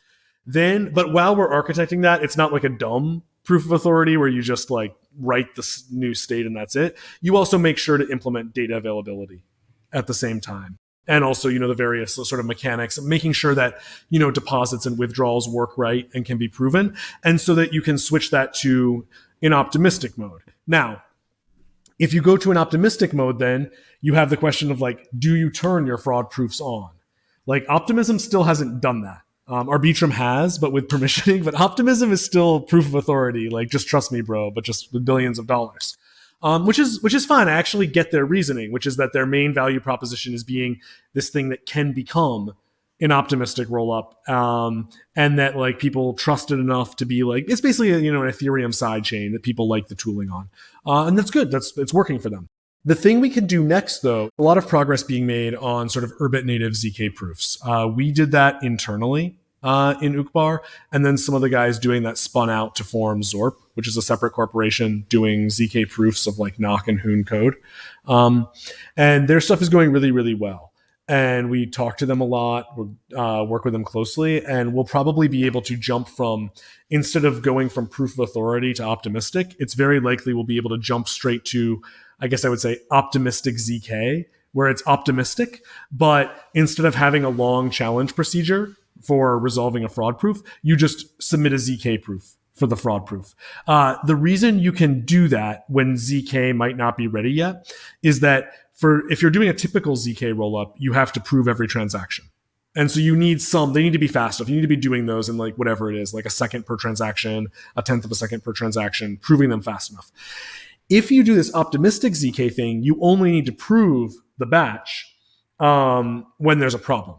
Then, but while we're architecting that, it's not like a dumb proof of authority where you just like write this new state and that's it. You also make sure to implement data availability at the same time and also you know the various sort of mechanics making sure that you know deposits and withdrawals work right and can be proven and so that you can switch that to an optimistic mode. Now if you go to an optimistic mode then you have the question of like do you turn your fraud proofs on? Like optimism still hasn't done that. Um, arbitrum has but with permissioning but optimism is still proof of authority. Like just trust me bro but just with billions of dollars um, which is which is fine. I actually get their reasoning, which is that their main value proposition is being this thing that can become an optimistic roll up, um, and that like people trust it enough to be like it's basically you know an Ethereum side chain that people like the tooling on, uh, and that's good. That's it's working for them. The thing we can do next, though, a lot of progress being made on sort of Urbit native ZK proofs. Uh, we did that internally uh, in Uqbar, and then some of the guys doing that spun out to form Zorp, which is a separate corporation doing zk proofs of like Nock and Hoon code, um, and their stuff is going really really well. And we talk to them a lot, uh, work with them closely, and we'll probably be able to jump from instead of going from proof of authority to optimistic, it's very likely we'll be able to jump straight to, I guess I would say, optimistic zk, where it's optimistic, but instead of having a long challenge procedure for resolving a fraud proof, you just submit a ZK proof for the fraud proof. Uh, the reason you can do that when ZK might not be ready yet is that for if you're doing a typical ZK rollup, you have to prove every transaction. And so you need some, they need to be fast enough. You need to be doing those in like whatever it is, like a second per transaction, a tenth of a second per transaction, proving them fast enough. If you do this optimistic ZK thing, you only need to prove the batch um, when there's a problem.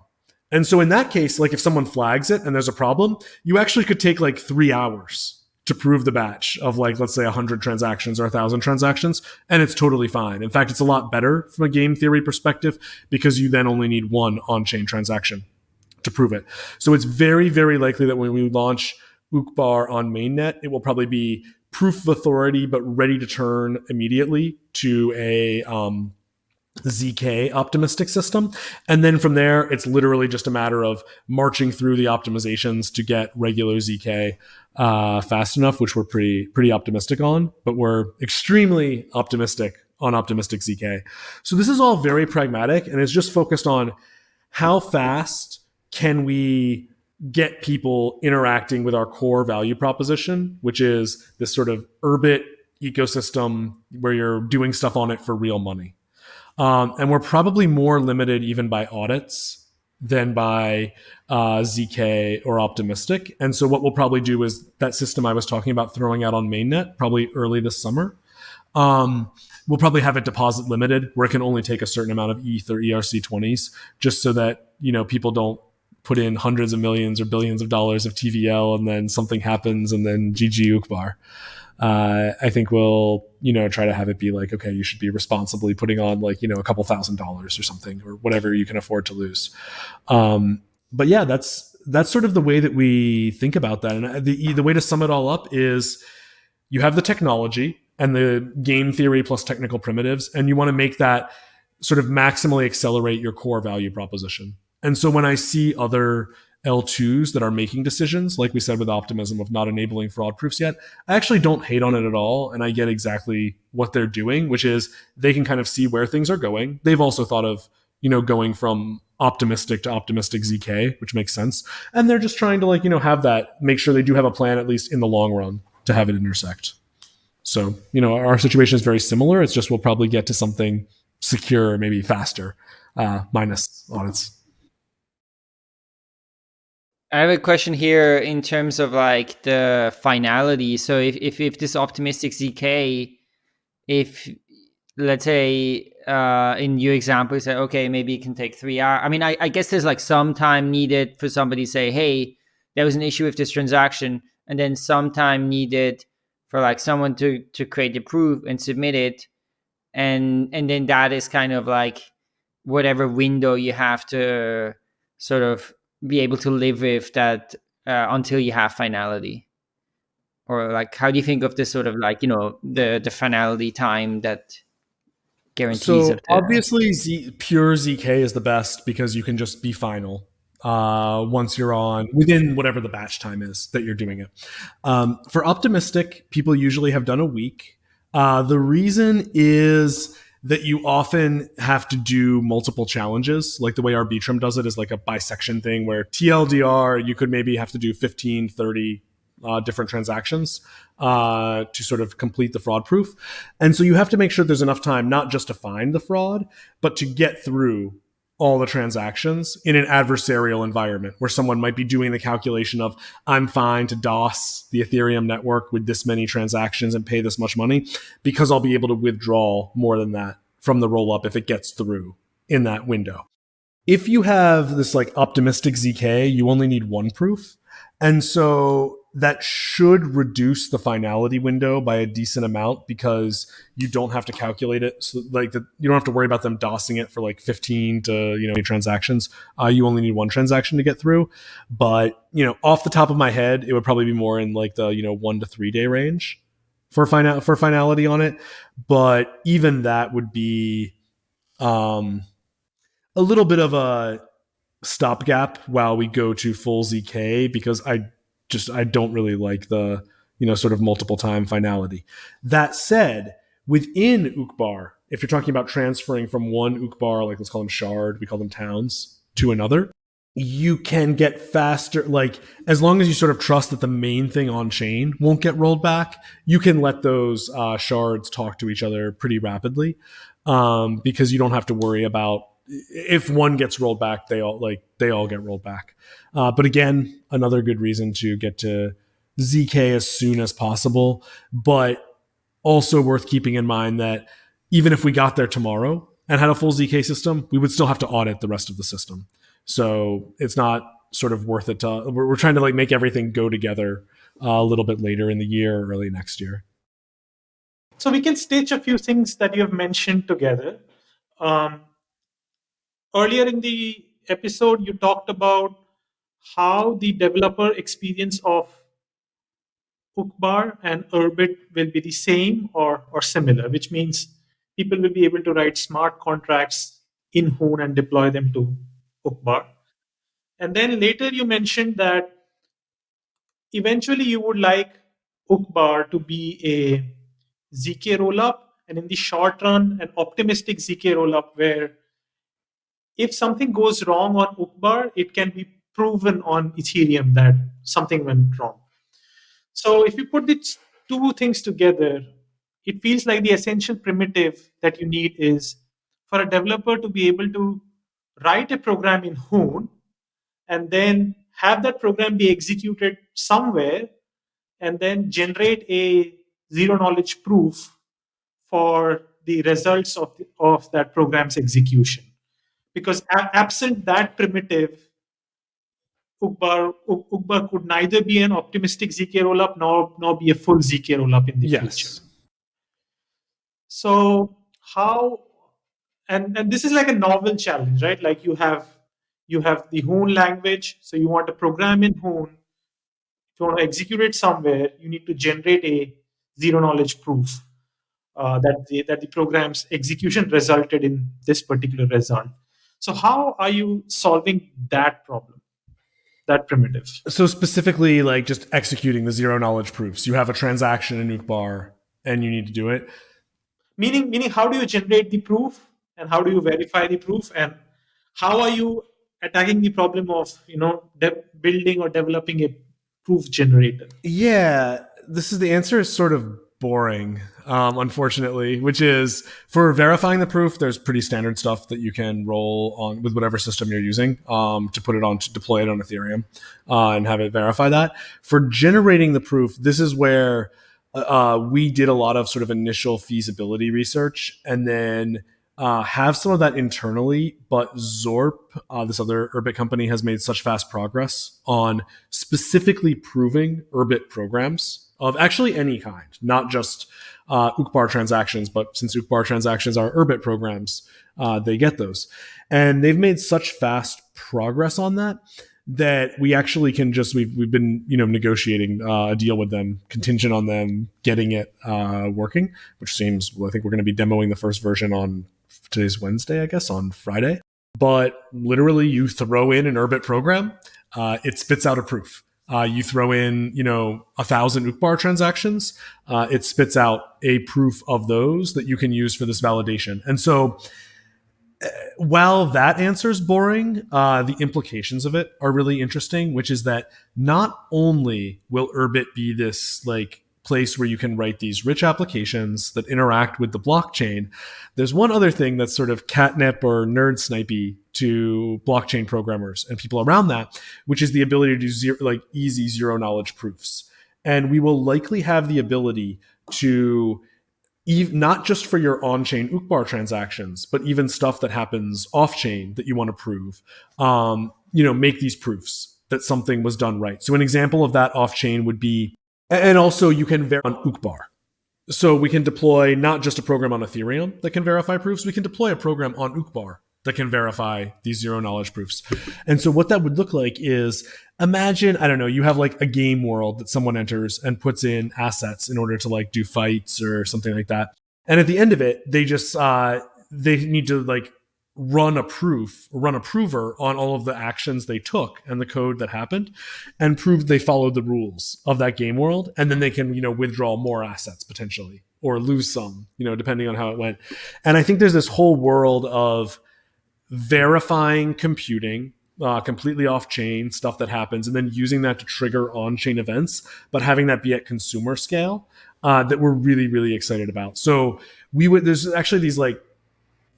And so in that case, like if someone flags it and there's a problem, you actually could take like three hours to prove the batch of like, let's say 100 transactions or 1,000 transactions, and it's totally fine. In fact, it's a lot better from a game theory perspective because you then only need one on chain transaction to prove it. So it's very, very likely that when we launch Uqbar on mainnet, it will probably be proof of authority, but ready to turn immediately to a um, ZK optimistic system. And then from there, it's literally just a matter of marching through the optimizations to get regular ZK uh, fast enough, which we're pretty pretty optimistic on. But we're extremely optimistic on optimistic ZK. So this is all very pragmatic, and it's just focused on how fast can we get people interacting with our core value proposition, which is this sort of Urbit ecosystem where you're doing stuff on it for real money. Um, and we're probably more limited even by audits than by uh, ZK or Optimistic. And so what we'll probably do is that system I was talking about throwing out on mainnet probably early this summer. Um, we'll probably have it deposit limited where it can only take a certain amount of ETH or ERC20s just so that, you know, people don't put in hundreds of millions or billions of dollars of TVL and then something happens and then GG Uqbar. Uh, I think we'll, you know, try to have it be like, okay, you should be responsibly putting on like, you know, a couple thousand dollars or something or whatever you can afford to lose. Um, but yeah, that's, that's sort of the way that we think about that. And the, the way to sum it all up is you have the technology and the game theory plus technical primitives, and you want to make that sort of maximally accelerate your core value proposition. And so when I see other L2s that are making decisions, like we said with optimism of not enabling fraud proofs yet, I actually don't hate on it at all. And I get exactly what they're doing, which is they can kind of see where things are going. They've also thought of, you know, going from optimistic to optimistic ZK, which makes sense. And they're just trying to like, you know, have that, make sure they do have a plan, at least in the long run, to have it intersect. So, you know, our situation is very similar. It's just we'll probably get to something secure, maybe faster, uh, minus audits. I have a question here in terms of like the finality. So if, if, if this optimistic ZK, if let's say uh, in your example, you say, okay, maybe it can take three hours. I mean, I, I guess there's like some time needed for somebody to say, hey, there was an issue with this transaction, and then some time needed for like someone to to create the proof and submit it, and and then that is kind of like whatever window you have to sort of be able to live with that uh, until you have finality? Or like how do you think of this sort of like you know the the finality time that guarantees so obviously Z, pure zk is the best because you can just be final uh, once you're on within whatever the batch time is that you're doing it. Um, for optimistic people usually have done a week. Uh, the reason is that you often have to do multiple challenges. Like the way Arbitrum does it is like a bisection thing where TLDR, you could maybe have to do 15, 30 uh, different transactions uh, to sort of complete the fraud proof. And so you have to make sure there's enough time, not just to find the fraud, but to get through all the transactions in an adversarial environment where someone might be doing the calculation of I'm fine to DOS the Ethereum network with this many transactions and pay this much money because I'll be able to withdraw more than that from the rollup if it gets through in that window. If you have this like optimistic ZK, you only need one proof. And so that should reduce the finality window by a decent amount because you don't have to calculate it. So like the, you don't have to worry about them dosing it for like 15 to, you know, transactions. Uh, you only need one transaction to get through. But, you know, off the top of my head, it would probably be more in like the, you know, one to three day range for final for finality on it. But even that would be um a little bit of a stopgap while we go to full ZK because I just I don't really like the you know sort of multiple time finality. That said, within Uqbar, if you're talking about transferring from one Uqbar, like let's call them shard, we call them towns, to another, you can get faster. Like as long as you sort of trust that the main thing on chain won't get rolled back, you can let those uh, shards talk to each other pretty rapidly um, because you don't have to worry about if one gets rolled back, they all like they all get rolled back. Uh, but again, another good reason to get to ZK as soon as possible. But also worth keeping in mind that even if we got there tomorrow and had a full ZK system, we would still have to audit the rest of the system. So it's not sort of worth it to. We're, we're trying to like make everything go together uh, a little bit later in the year or early next year. So we can stitch a few things that you have mentioned together. Um, earlier in the episode, you talked about how the developer experience of Uqbar and Urbit will be the same or, or similar, which means people will be able to write smart contracts in Hoon and deploy them to Uqbar. And then later you mentioned that eventually you would like Uqbar to be a ZK rollup, and in the short run, an optimistic ZK rollup where if something goes wrong on Uqbar, it can be proven on Ethereum that something went wrong. So if you put these two things together, it feels like the essential primitive that you need is for a developer to be able to write a program in Hoon and then have that program be executed somewhere and then generate a zero knowledge proof for the results of, the, of that program's execution. Because absent that primitive, Uqbar, Uqbar could neither be an optimistic ZK rollup nor, nor be a full ZK rollup in the yes. future. So how and, and this is like a novel challenge, right? Like you have you have the Hoon language, so you want to program in Hoon. If you want to execute it somewhere, you need to generate a zero knowledge proof uh, that the, that the program's execution resulted in this particular result. So how are you solving that problem? That primitive. So specifically, like just executing the zero knowledge proofs. You have a transaction in Uqbar, and you need to do it. Meaning, meaning, how do you generate the proof, and how do you verify the proof, and how are you attacking the problem of you know building or developing a proof generator? Yeah, this is the answer is sort of boring, um, unfortunately, which is for verifying the proof, there's pretty standard stuff that you can roll on with whatever system you're using um, to put it on to deploy it on Ethereum uh, and have it verify that. For generating the proof, this is where uh, uh we did a lot of sort of initial feasibility research and then uh, have some of that internally, but Zorp, uh, this other Urbit company, has made such fast progress on specifically proving Urbit programs of actually any kind, not just uh, transactions, but since Uqbar transactions are Urbit programs, uh, they get those. And they've made such fast progress on that that we actually can just we've we've been you know negotiating uh, a deal with them contingent on them getting it uh, working, which seems well, I think we're going to be demoing the first version on today's Wednesday, I guess on Friday. But literally, you throw in an Urbit program, uh, it spits out a proof. Uh, you throw in, you know, a thousand Uqbar transactions, uh, it spits out a proof of those that you can use for this validation. And so, uh, while that answer is boring, uh, the implications of it are really interesting. Which is that not only will Urbit be this like place where you can write these rich applications that interact with the blockchain. There's one other thing that's sort of catnip or nerd snipey to blockchain programmers and people around that, which is the ability to do zero, like easy zero knowledge proofs. And we will likely have the ability to not just for your on-chain Uqbar transactions, but even stuff that happens off-chain that you want to prove, um, you know, make these proofs that something was done right. So an example of that off-chain would be and also you can verify on Uqbar. So we can deploy not just a program on Ethereum that can verify proofs, we can deploy a program on Uqbar that can verify these zero knowledge proofs. And so what that would look like is imagine, I don't know, you have like a game world that someone enters and puts in assets in order to like do fights or something like that. And at the end of it, they just uh they need to like run a proof, run a prover on all of the actions they took and the code that happened and prove they followed the rules of that game world. And then they can, you know, withdraw more assets potentially or lose some, you know, depending on how it went. And I think there's this whole world of verifying computing uh, completely off chain stuff that happens and then using that to trigger on chain events, but having that be at consumer scale uh, that we're really, really excited about. So we would, there's actually these like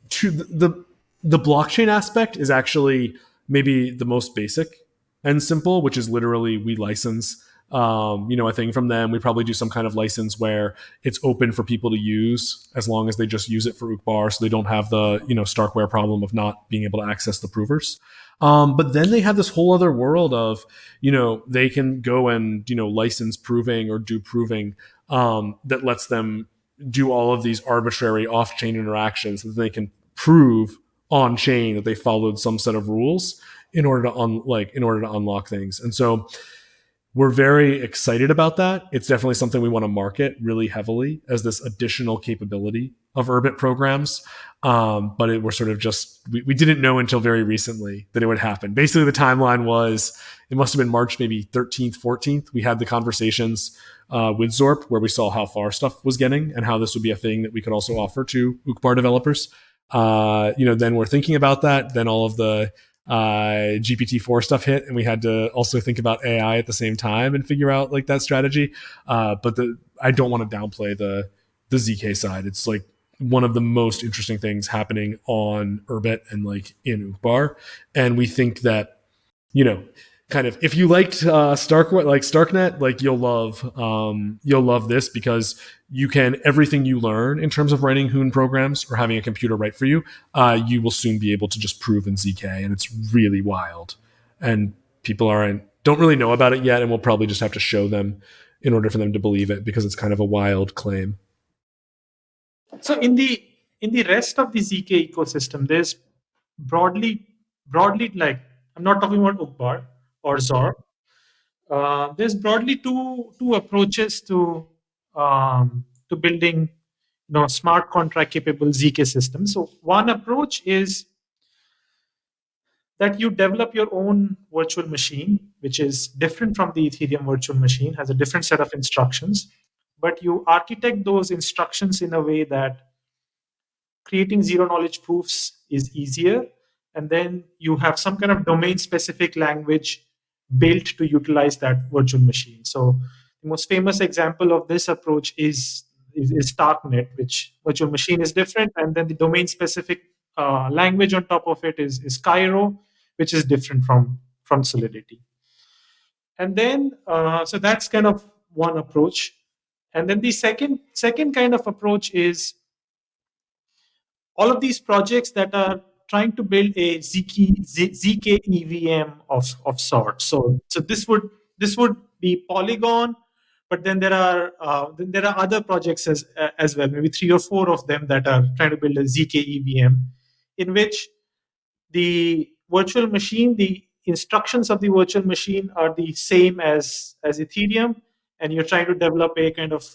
two, the, the blockchain aspect is actually maybe the most basic and simple, which is literally we license um, you know, a thing from them. We probably do some kind of license where it's open for people to use as long as they just use it for Uqbar, so they don't have the you know Starkware problem of not being able to access the provers. Um, but then they have this whole other world of you know they can go and you know license proving or do proving um, that lets them do all of these arbitrary off-chain interactions that they can prove on chain that they followed some set of rules in order to un- like in order to unlock things. And so we're very excited about that. It's definitely something we want to market really heavily as this additional capability of Urbit programs. Um, but it, we're sort of just, we, we didn't know until very recently that it would happen. Basically, the timeline was it must have been March maybe 13th, 14th. We had the conversations uh, with Zorp where we saw how far stuff was getting and how this would be a thing that we could also offer to Uqbar developers. Uh, you know, then we're thinking about that. Then all of the uh, GPT-4 stuff hit, and we had to also think about AI at the same time and figure out like that strategy. Uh, but the I don't want to downplay the the zk side. It's like one of the most interesting things happening on Urbit and like in Uqbar, and we think that you know kind of if you liked uh, Stark like Starknet, like you'll love um, you'll love this because you can everything you learn in terms of writing Hoon programs or having a computer write for you, uh, you will soon be able to just prove in zk, and it's really wild. And people aren't don't really know about it yet, and we'll probably just have to show them in order for them to believe it because it's kind of a wild claim. So in the in the rest of the zk ecosystem, there's broadly broadly like I'm not talking about Uqbar or Zorp. Uh, there's broadly two two approaches to um, to building you know smart contract capable zk systems. So one approach is that you develop your own virtual machine, which is different from the Ethereum virtual machine, has a different set of instructions, but you architect those instructions in a way that creating zero knowledge proofs is easier. And then you have some kind of domain specific language built to utilize that virtual machine. So the most famous example of this approach is, is, is Starknet, which virtual machine is different. And then the domain specific uh, language on top of it is, is Cairo, which is different from, from Solidity. And then, uh, so that's kind of one approach. And then the second, second kind of approach is all of these projects that are trying to build a ZK, ZK EVM of, of sorts. So, so this would this would be Polygon, but then there are uh, then there are other projects as as well, maybe three or four of them that are trying to build a ZK EVM, in which the virtual machine, the instructions of the virtual machine are the same as as Ethereum, and you're trying to develop a kind of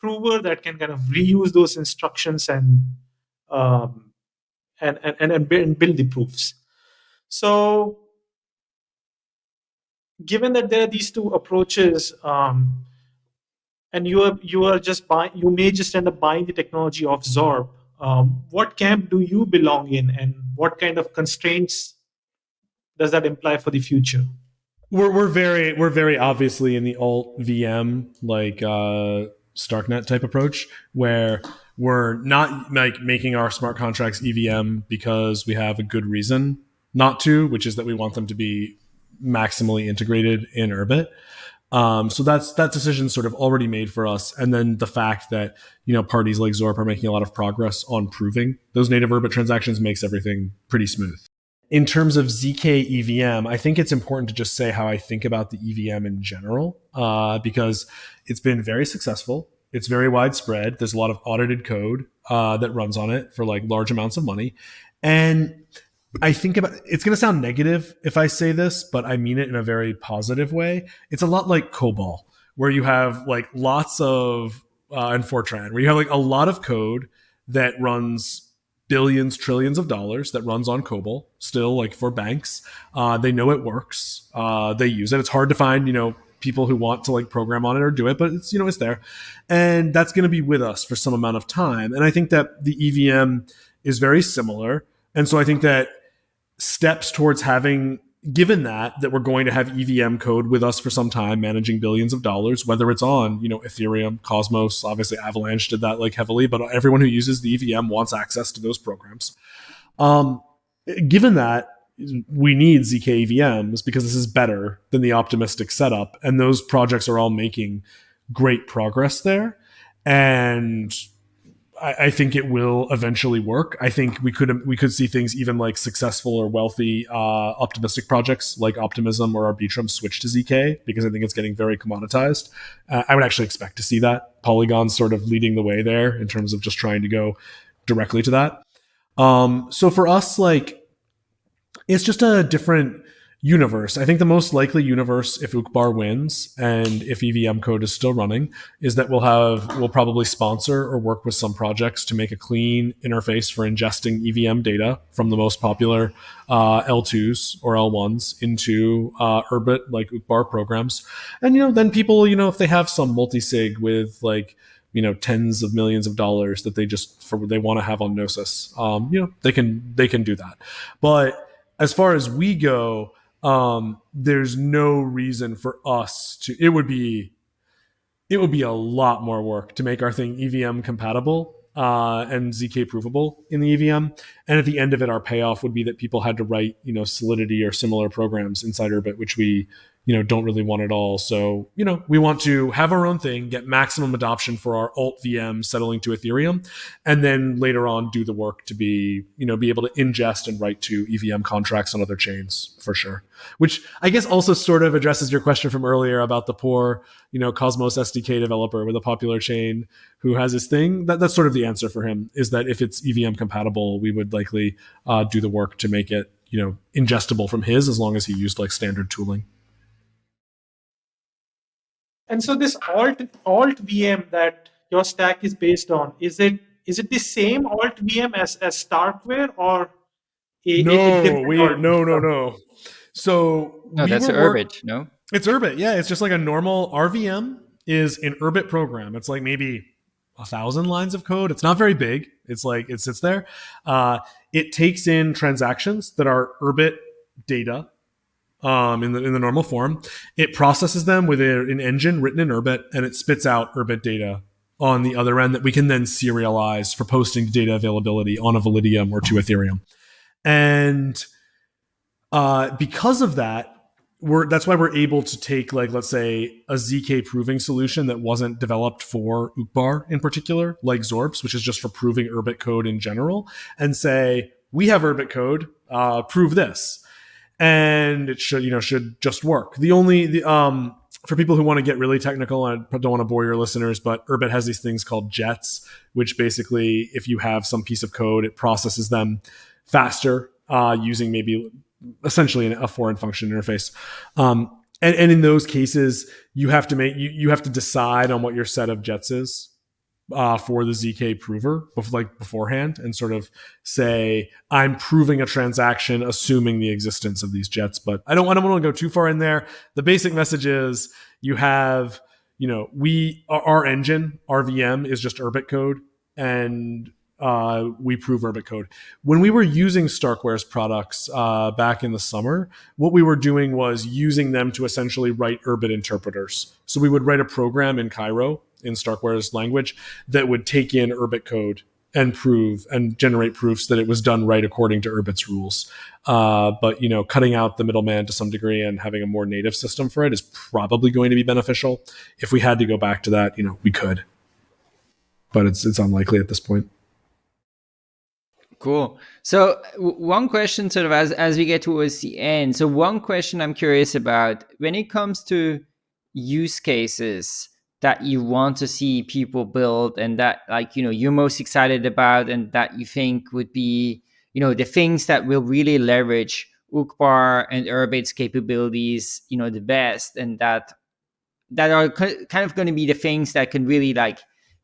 prover that can kind of reuse those instructions and um, and, and, and, and build the proofs. So given that there are these two approaches, um, and you are you are just buying, you may just end up buying the technology of Zorp. Um, what camp do you belong in, and what kind of constraints does that imply for the future? We're we're very we're very obviously in the alt VM like uh, Starknet type approach where we're not like making our smart contracts EVM because we have a good reason not to, which is that we want them to be maximally integrated in Urbit. Um, so that's that decision sort of already made for us, and then the fact that you know parties like Zorp are making a lot of progress on proving those native Urbit transactions makes everything pretty smooth. In terms of zk EVM, I think it's important to just say how I think about the EVM in general, uh, because it's been very successful. It's very widespread. There's a lot of audited code uh, that runs on it for like large amounts of money. And I think about it's going to sound negative if I say this, but I mean it in a very positive way. It's a lot like COBOL, where you have like lots of, uh, and Fortran, where you have like a lot of code that runs billions, trillions of dollars that runs on COBOL still like for banks. Uh, they know it works. Uh, they use it. It's hard to find, you know, people who want to like program on it or do it, but it's you know it's there, and that's going to be with us for some amount of time. And I think that the EVM is very similar, and so I think that steps towards having given that that we're going to have EVM code with us for some time managing billions of dollars whether it's on you know Ethereum Cosmos obviously Avalanche did that like heavily but everyone who uses the EVM wants access to those programs. Um given that we need ZK EVMs because this is better than the optimistic setup. And those projects are all making great progress there. And I, I, think it will eventually work. I think we could we could see things even like successful or wealthy uh, optimistic projects like Optimism or Arbitrum switch to ZK because I think it's getting very commoditized. Uh, I would actually expect to see that Polygon sort of leading the way there in terms of just trying to go directly to that. Um, so for us, like, it's just a different universe. I think the most likely universe, if Uqbar wins and if EVM code is still running, is that we'll have we'll probably sponsor or work with some projects to make a clean interface for ingesting EVM data from the most popular uh, L2s or L1s into uh, like Uqbar programs, and you know then people you know if they have some multi-sig with like you know tens of millions of dollars that they just for they want to have on Gnosis, um, you know they can they can do that, but as far as we go um, there's no reason for us to. It would be, it would be a lot more work to make our thing EVM compatible uh, and zk provable in the EVM. And at the end of it, our payoff would be that people had to write, you know, Solidity or similar programs inside Urbit, which we you know don't really want it all. So you know we want to have our own thing get maximum adoption for our alt vm settling to ethereum and then later on do the work to be you know be able to ingest and write to evm contracts on other chains for sure. Which i guess also sort of addresses your question from earlier about the poor you know cosmos sdk developer with a popular chain who has his thing. That, that's sort of the answer for him is that if it's evm compatible we would likely uh, do the work to make it you know ingestible from his as long as he used like standard tooling and so this alt alt VM that your stack is based on, is it is it the same alt VM as, as Starkware or a, no, a we, no, no, no. So no, that's Urbit, no? It's Urbit, yeah. It's just like a normal RVM is an Urbit program. It's like maybe a thousand lines of code. It's not very big. It's like it sits there. Uh, it takes in transactions that are Urbit data um, in the in the normal form. It processes them with a, an engine written in Urbit, and it spits out Urbit data on the other end that we can then serialize for posting data availability on a Validium or to Ethereum. And uh, because of that, we're that's why we're able to take like let's say a zk proving solution that wasn't developed for Uqbar in particular, like Zorps, which is just for proving Urbit code in general, and say we have Urbit code, uh, prove this and it should you know should just work. The only the um for people who want to get really technical, I don't want to bore your listeners, but Urbit has these things called jets, which basically, if you have some piece of code, it processes them faster uh, using maybe essentially a foreign function interface. Um, and, and in those cases, you have to make you, you have to decide on what your set of jets is uh, for the zk prover like beforehand and sort of say i'm proving a transaction assuming the existence of these jets but i don't, I don't want to go too far in there the basic message is you have you know we our engine rvm is just urbit code and uh, we prove Urbit code. When we were using Starkware's products uh, back in the summer, what we were doing was using them to essentially write Urbit interpreters. So we would write a program in Cairo in Starkware's language that would take in Urbit code and prove and generate proofs that it was done right according to Urbit's rules. Uh, but you know, cutting out the middleman to some degree and having a more native system for it is probably going to be beneficial. If we had to go back to that, you know, we could, but it's it's unlikely at this point. Cool. So one question, sort of as as we get towards the end. So one question I'm curious about when it comes to use cases that you want to see people build and that like you know you're most excited about and that you think would be you know the things that will really leverage Uqbar and Urbit's capabilities you know the best and that that are kind of going to be the things that can really like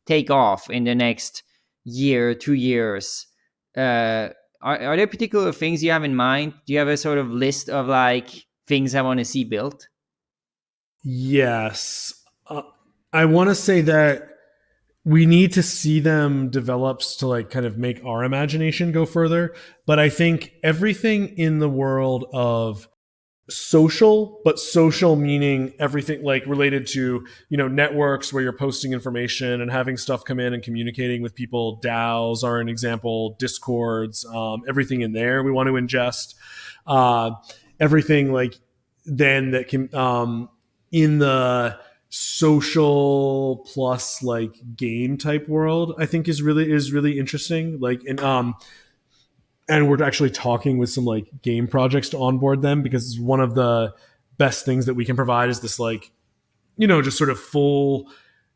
take off in the next year two years. Uh are, are there particular things you have in mind? Do you have a sort of list of like things i want to see built? Yes. Uh, I want to say that we need to see them develops to like kind of make our imagination go further. But I think everything in the world of social, but social meaning everything like related to, you know, networks where you're posting information and having stuff come in and communicating with people. DAOs are an example, discords, um, everything in there we want to ingest. Uh, everything like then that can, um, in the, social plus like game type world i think is really is really interesting. Like and um and we're actually talking with some like game projects to onboard them because one of the best things that we can provide is this like you know just sort of full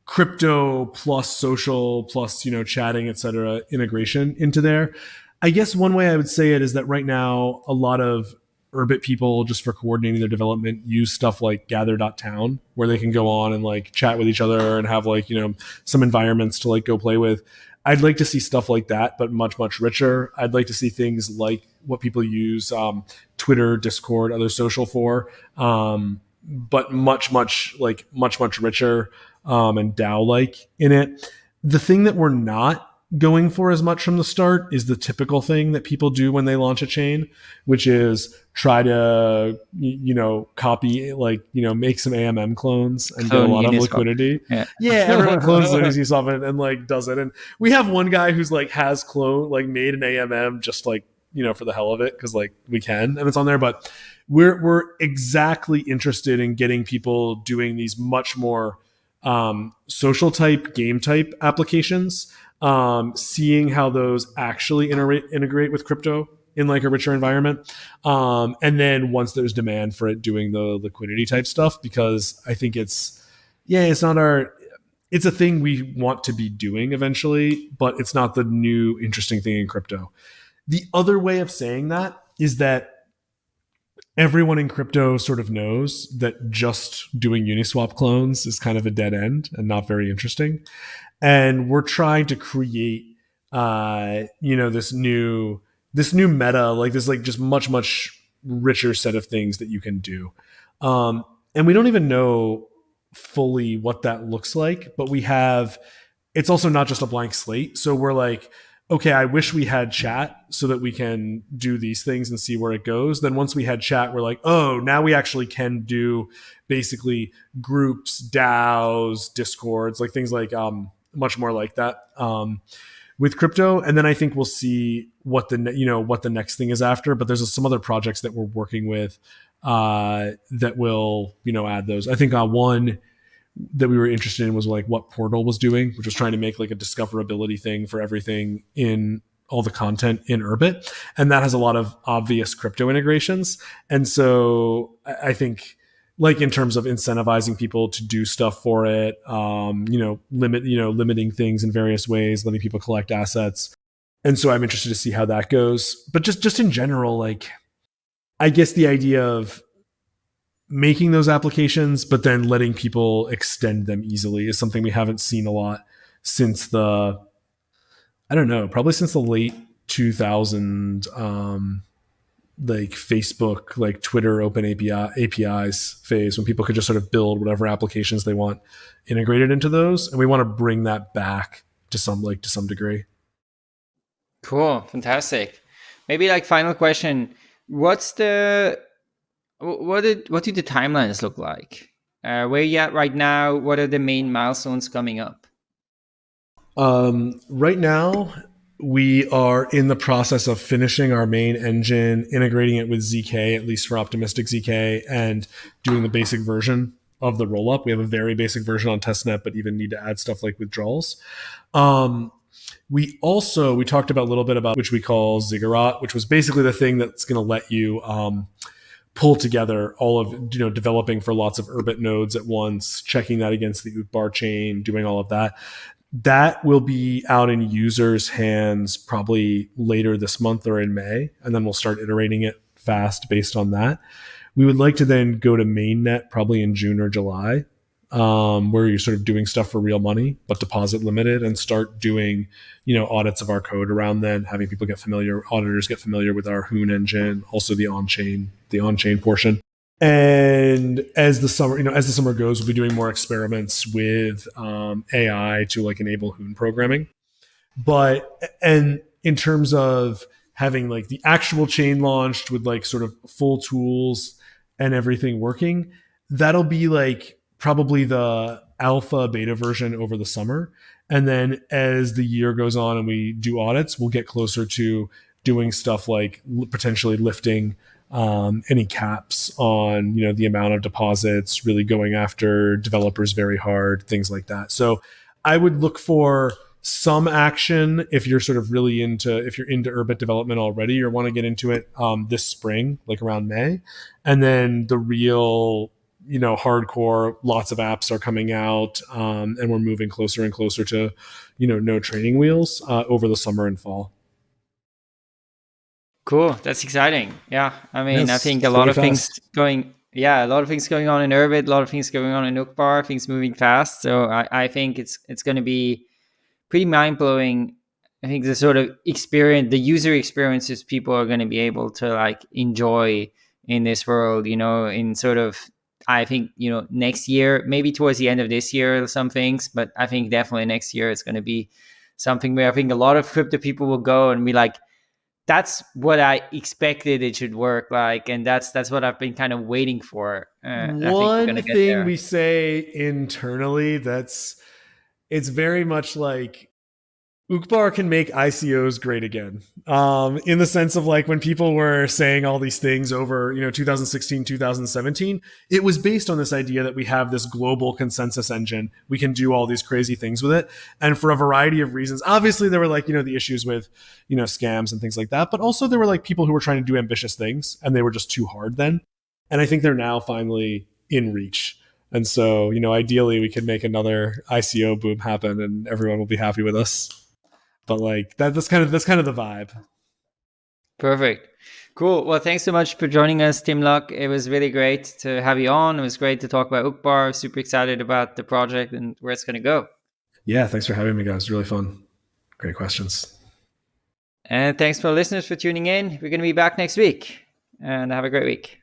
crypto plus social plus you know chatting etc integration into there. I guess one way I would say it is that right now a lot of Urbit people just for coordinating their development use stuff like gather.town where they can go on and like chat with each other and have like, you know, some environments to like go play with. I'd like to see stuff like that, but much, much richer. I'd like to see things like what people use um, Twitter, Discord, other social for, um, but much, much like much, much richer um, and DAO like in it. The thing that we're not going for as much from the start is the typical thing that people do when they launch a chain, which is try to you know copy like you know make some AMM clones and Clone get a lot Uniswap. of liquidity. Yeah, yeah everyone clones Uniswap and, and like does it. And we have one guy who's like has clone like made an AMM just like you know for the hell of it because like we can and it's on there, but. We're, we're exactly interested in getting people doing these much more um, social type game type applications um, seeing how those actually integrate, integrate with crypto in like a richer environment. Um, and then once there's demand for it, doing the liquidity type stuff because I think it's, yeah, it's not our, it's a thing we want to be doing eventually, but it's not the new interesting thing in crypto. The other way of saying that is that everyone in crypto sort of knows that just doing Uniswap clones is kind of a dead end and not very interesting and we're trying to create uh you know this new this new meta like this like just much much richer set of things that you can do. Um and we don't even know fully what that looks like but we have it's also not just a blank slate. So we're like okay i wish we had chat so that we can do these things and see where it goes. Then once we had chat we're like oh now we actually can do basically groups daos discords like things like um much more like that um, with crypto. And then I think we'll see what the you know what the next thing is after. But there's some other projects that we're working with uh, that will you know add those. I think uh, one that we were interested in was like what Portal was doing, which was trying to make like a discoverability thing for everything in all the content in Urbit, and that has a lot of obvious crypto integrations. And so I think like in terms of incentivizing people to do stuff for it um, you know limit you know limiting things in various ways letting people collect assets. And so i'm interested to see how that goes. But just just in general like i guess the idea of making those applications but then letting people extend them easily is something we haven't seen a lot since the i don't know probably since the late 2000 um, like Facebook, like Twitter open API APIs phase when people could just sort of build whatever applications they want integrated into those, and we want to bring that back to some like to some degree. Cool, fantastic. Maybe like final question: What's the what did what do the timelines look like? Uh, where you at right now? What are the main milestones coming up? Um, right now, we are in the process of finishing our main engine, integrating it with ZK, at least for optimistic ZK, and doing the basic version of the rollup. We have a very basic version on testnet, but even need to add stuff like withdrawals. Um, we also we talked about a little bit about which we call Ziggurat, which was basically the thing that's going to let you um, pull together all of you know developing for lots of Urbit nodes at once, checking that against the Uqbar chain, doing all of that that will be out in users' hands probably later this month or in May, and then we'll start iterating it fast based on that. We would like to then go to mainnet probably in June or July, um, where you're sort of doing stuff for real money, but deposit limited, and start doing you know audits of our code around then, having people get familiar, auditors get familiar with our Hoon engine, also the on chain, the on chain portion. And as the summer, you know, as the summer goes, we'll be doing more experiments with um, AI to like enable Hoon programming. But and in terms of having like the actual chain launched with like sort of full tools and everything working, that'll be like probably the alpha beta version over the summer. And then as the year goes on and we do audits, we'll get closer to doing stuff like potentially lifting um, any caps on you know the amount of deposits, really going after developers very hard, things like that. So I would look for some action if you're sort of really into if you're into Urbit development already or want to get into it um, this spring, like around May, and then the real you know hardcore lots of apps are coming out um, and we're moving closer and closer to you know no training wheels uh, over the summer and fall Cool. That's exciting. Yeah. I mean, Yes, I think a lot of things going. Yeah, a lot of things going on in Urbit, a lot of things going on in Uqbar, things moving fast. So I, I think it's it's going to be pretty mind blowing. I think the sort of experience, the user experiences people are going to be able to like enjoy in this world. You know, in sort of I think you know next year, maybe towards the end of this year, some things, but I think definitely next year it's going to be something where I think a lot of crypto people will go and be like, that's what I expected it should work like, and that's that's what I've been kind of waiting for. Uh, and I think we're One get thing we say internally that's it's very much like Uqbar can make ICOs great again. Um, in the sense of like when people were saying all these things over, you know, 2016, 2017, it was based on this idea that we have this global consensus engine. We can do all these crazy things with it. And for a variety of reasons, obviously there were like, you know, the issues with, you know, scams and things like that. But also there were like people who were trying to do ambitious things and they were just too hard then. And I think they're now finally in reach. And so, you know, ideally we could make another ICO boom happen and everyone will be happy with us. But like that, that's kind of that's kind of the vibe. Perfect. Cool. Well, thanks so much for joining us, Timluc. It was really great to have you on. It was great to talk about Uqbar. Super excited about the project and where it's going to go. Yeah, thanks for having me, guys. Really fun. Great questions. And thanks for listeners for tuning in. We're going to be back next week. And have a great week.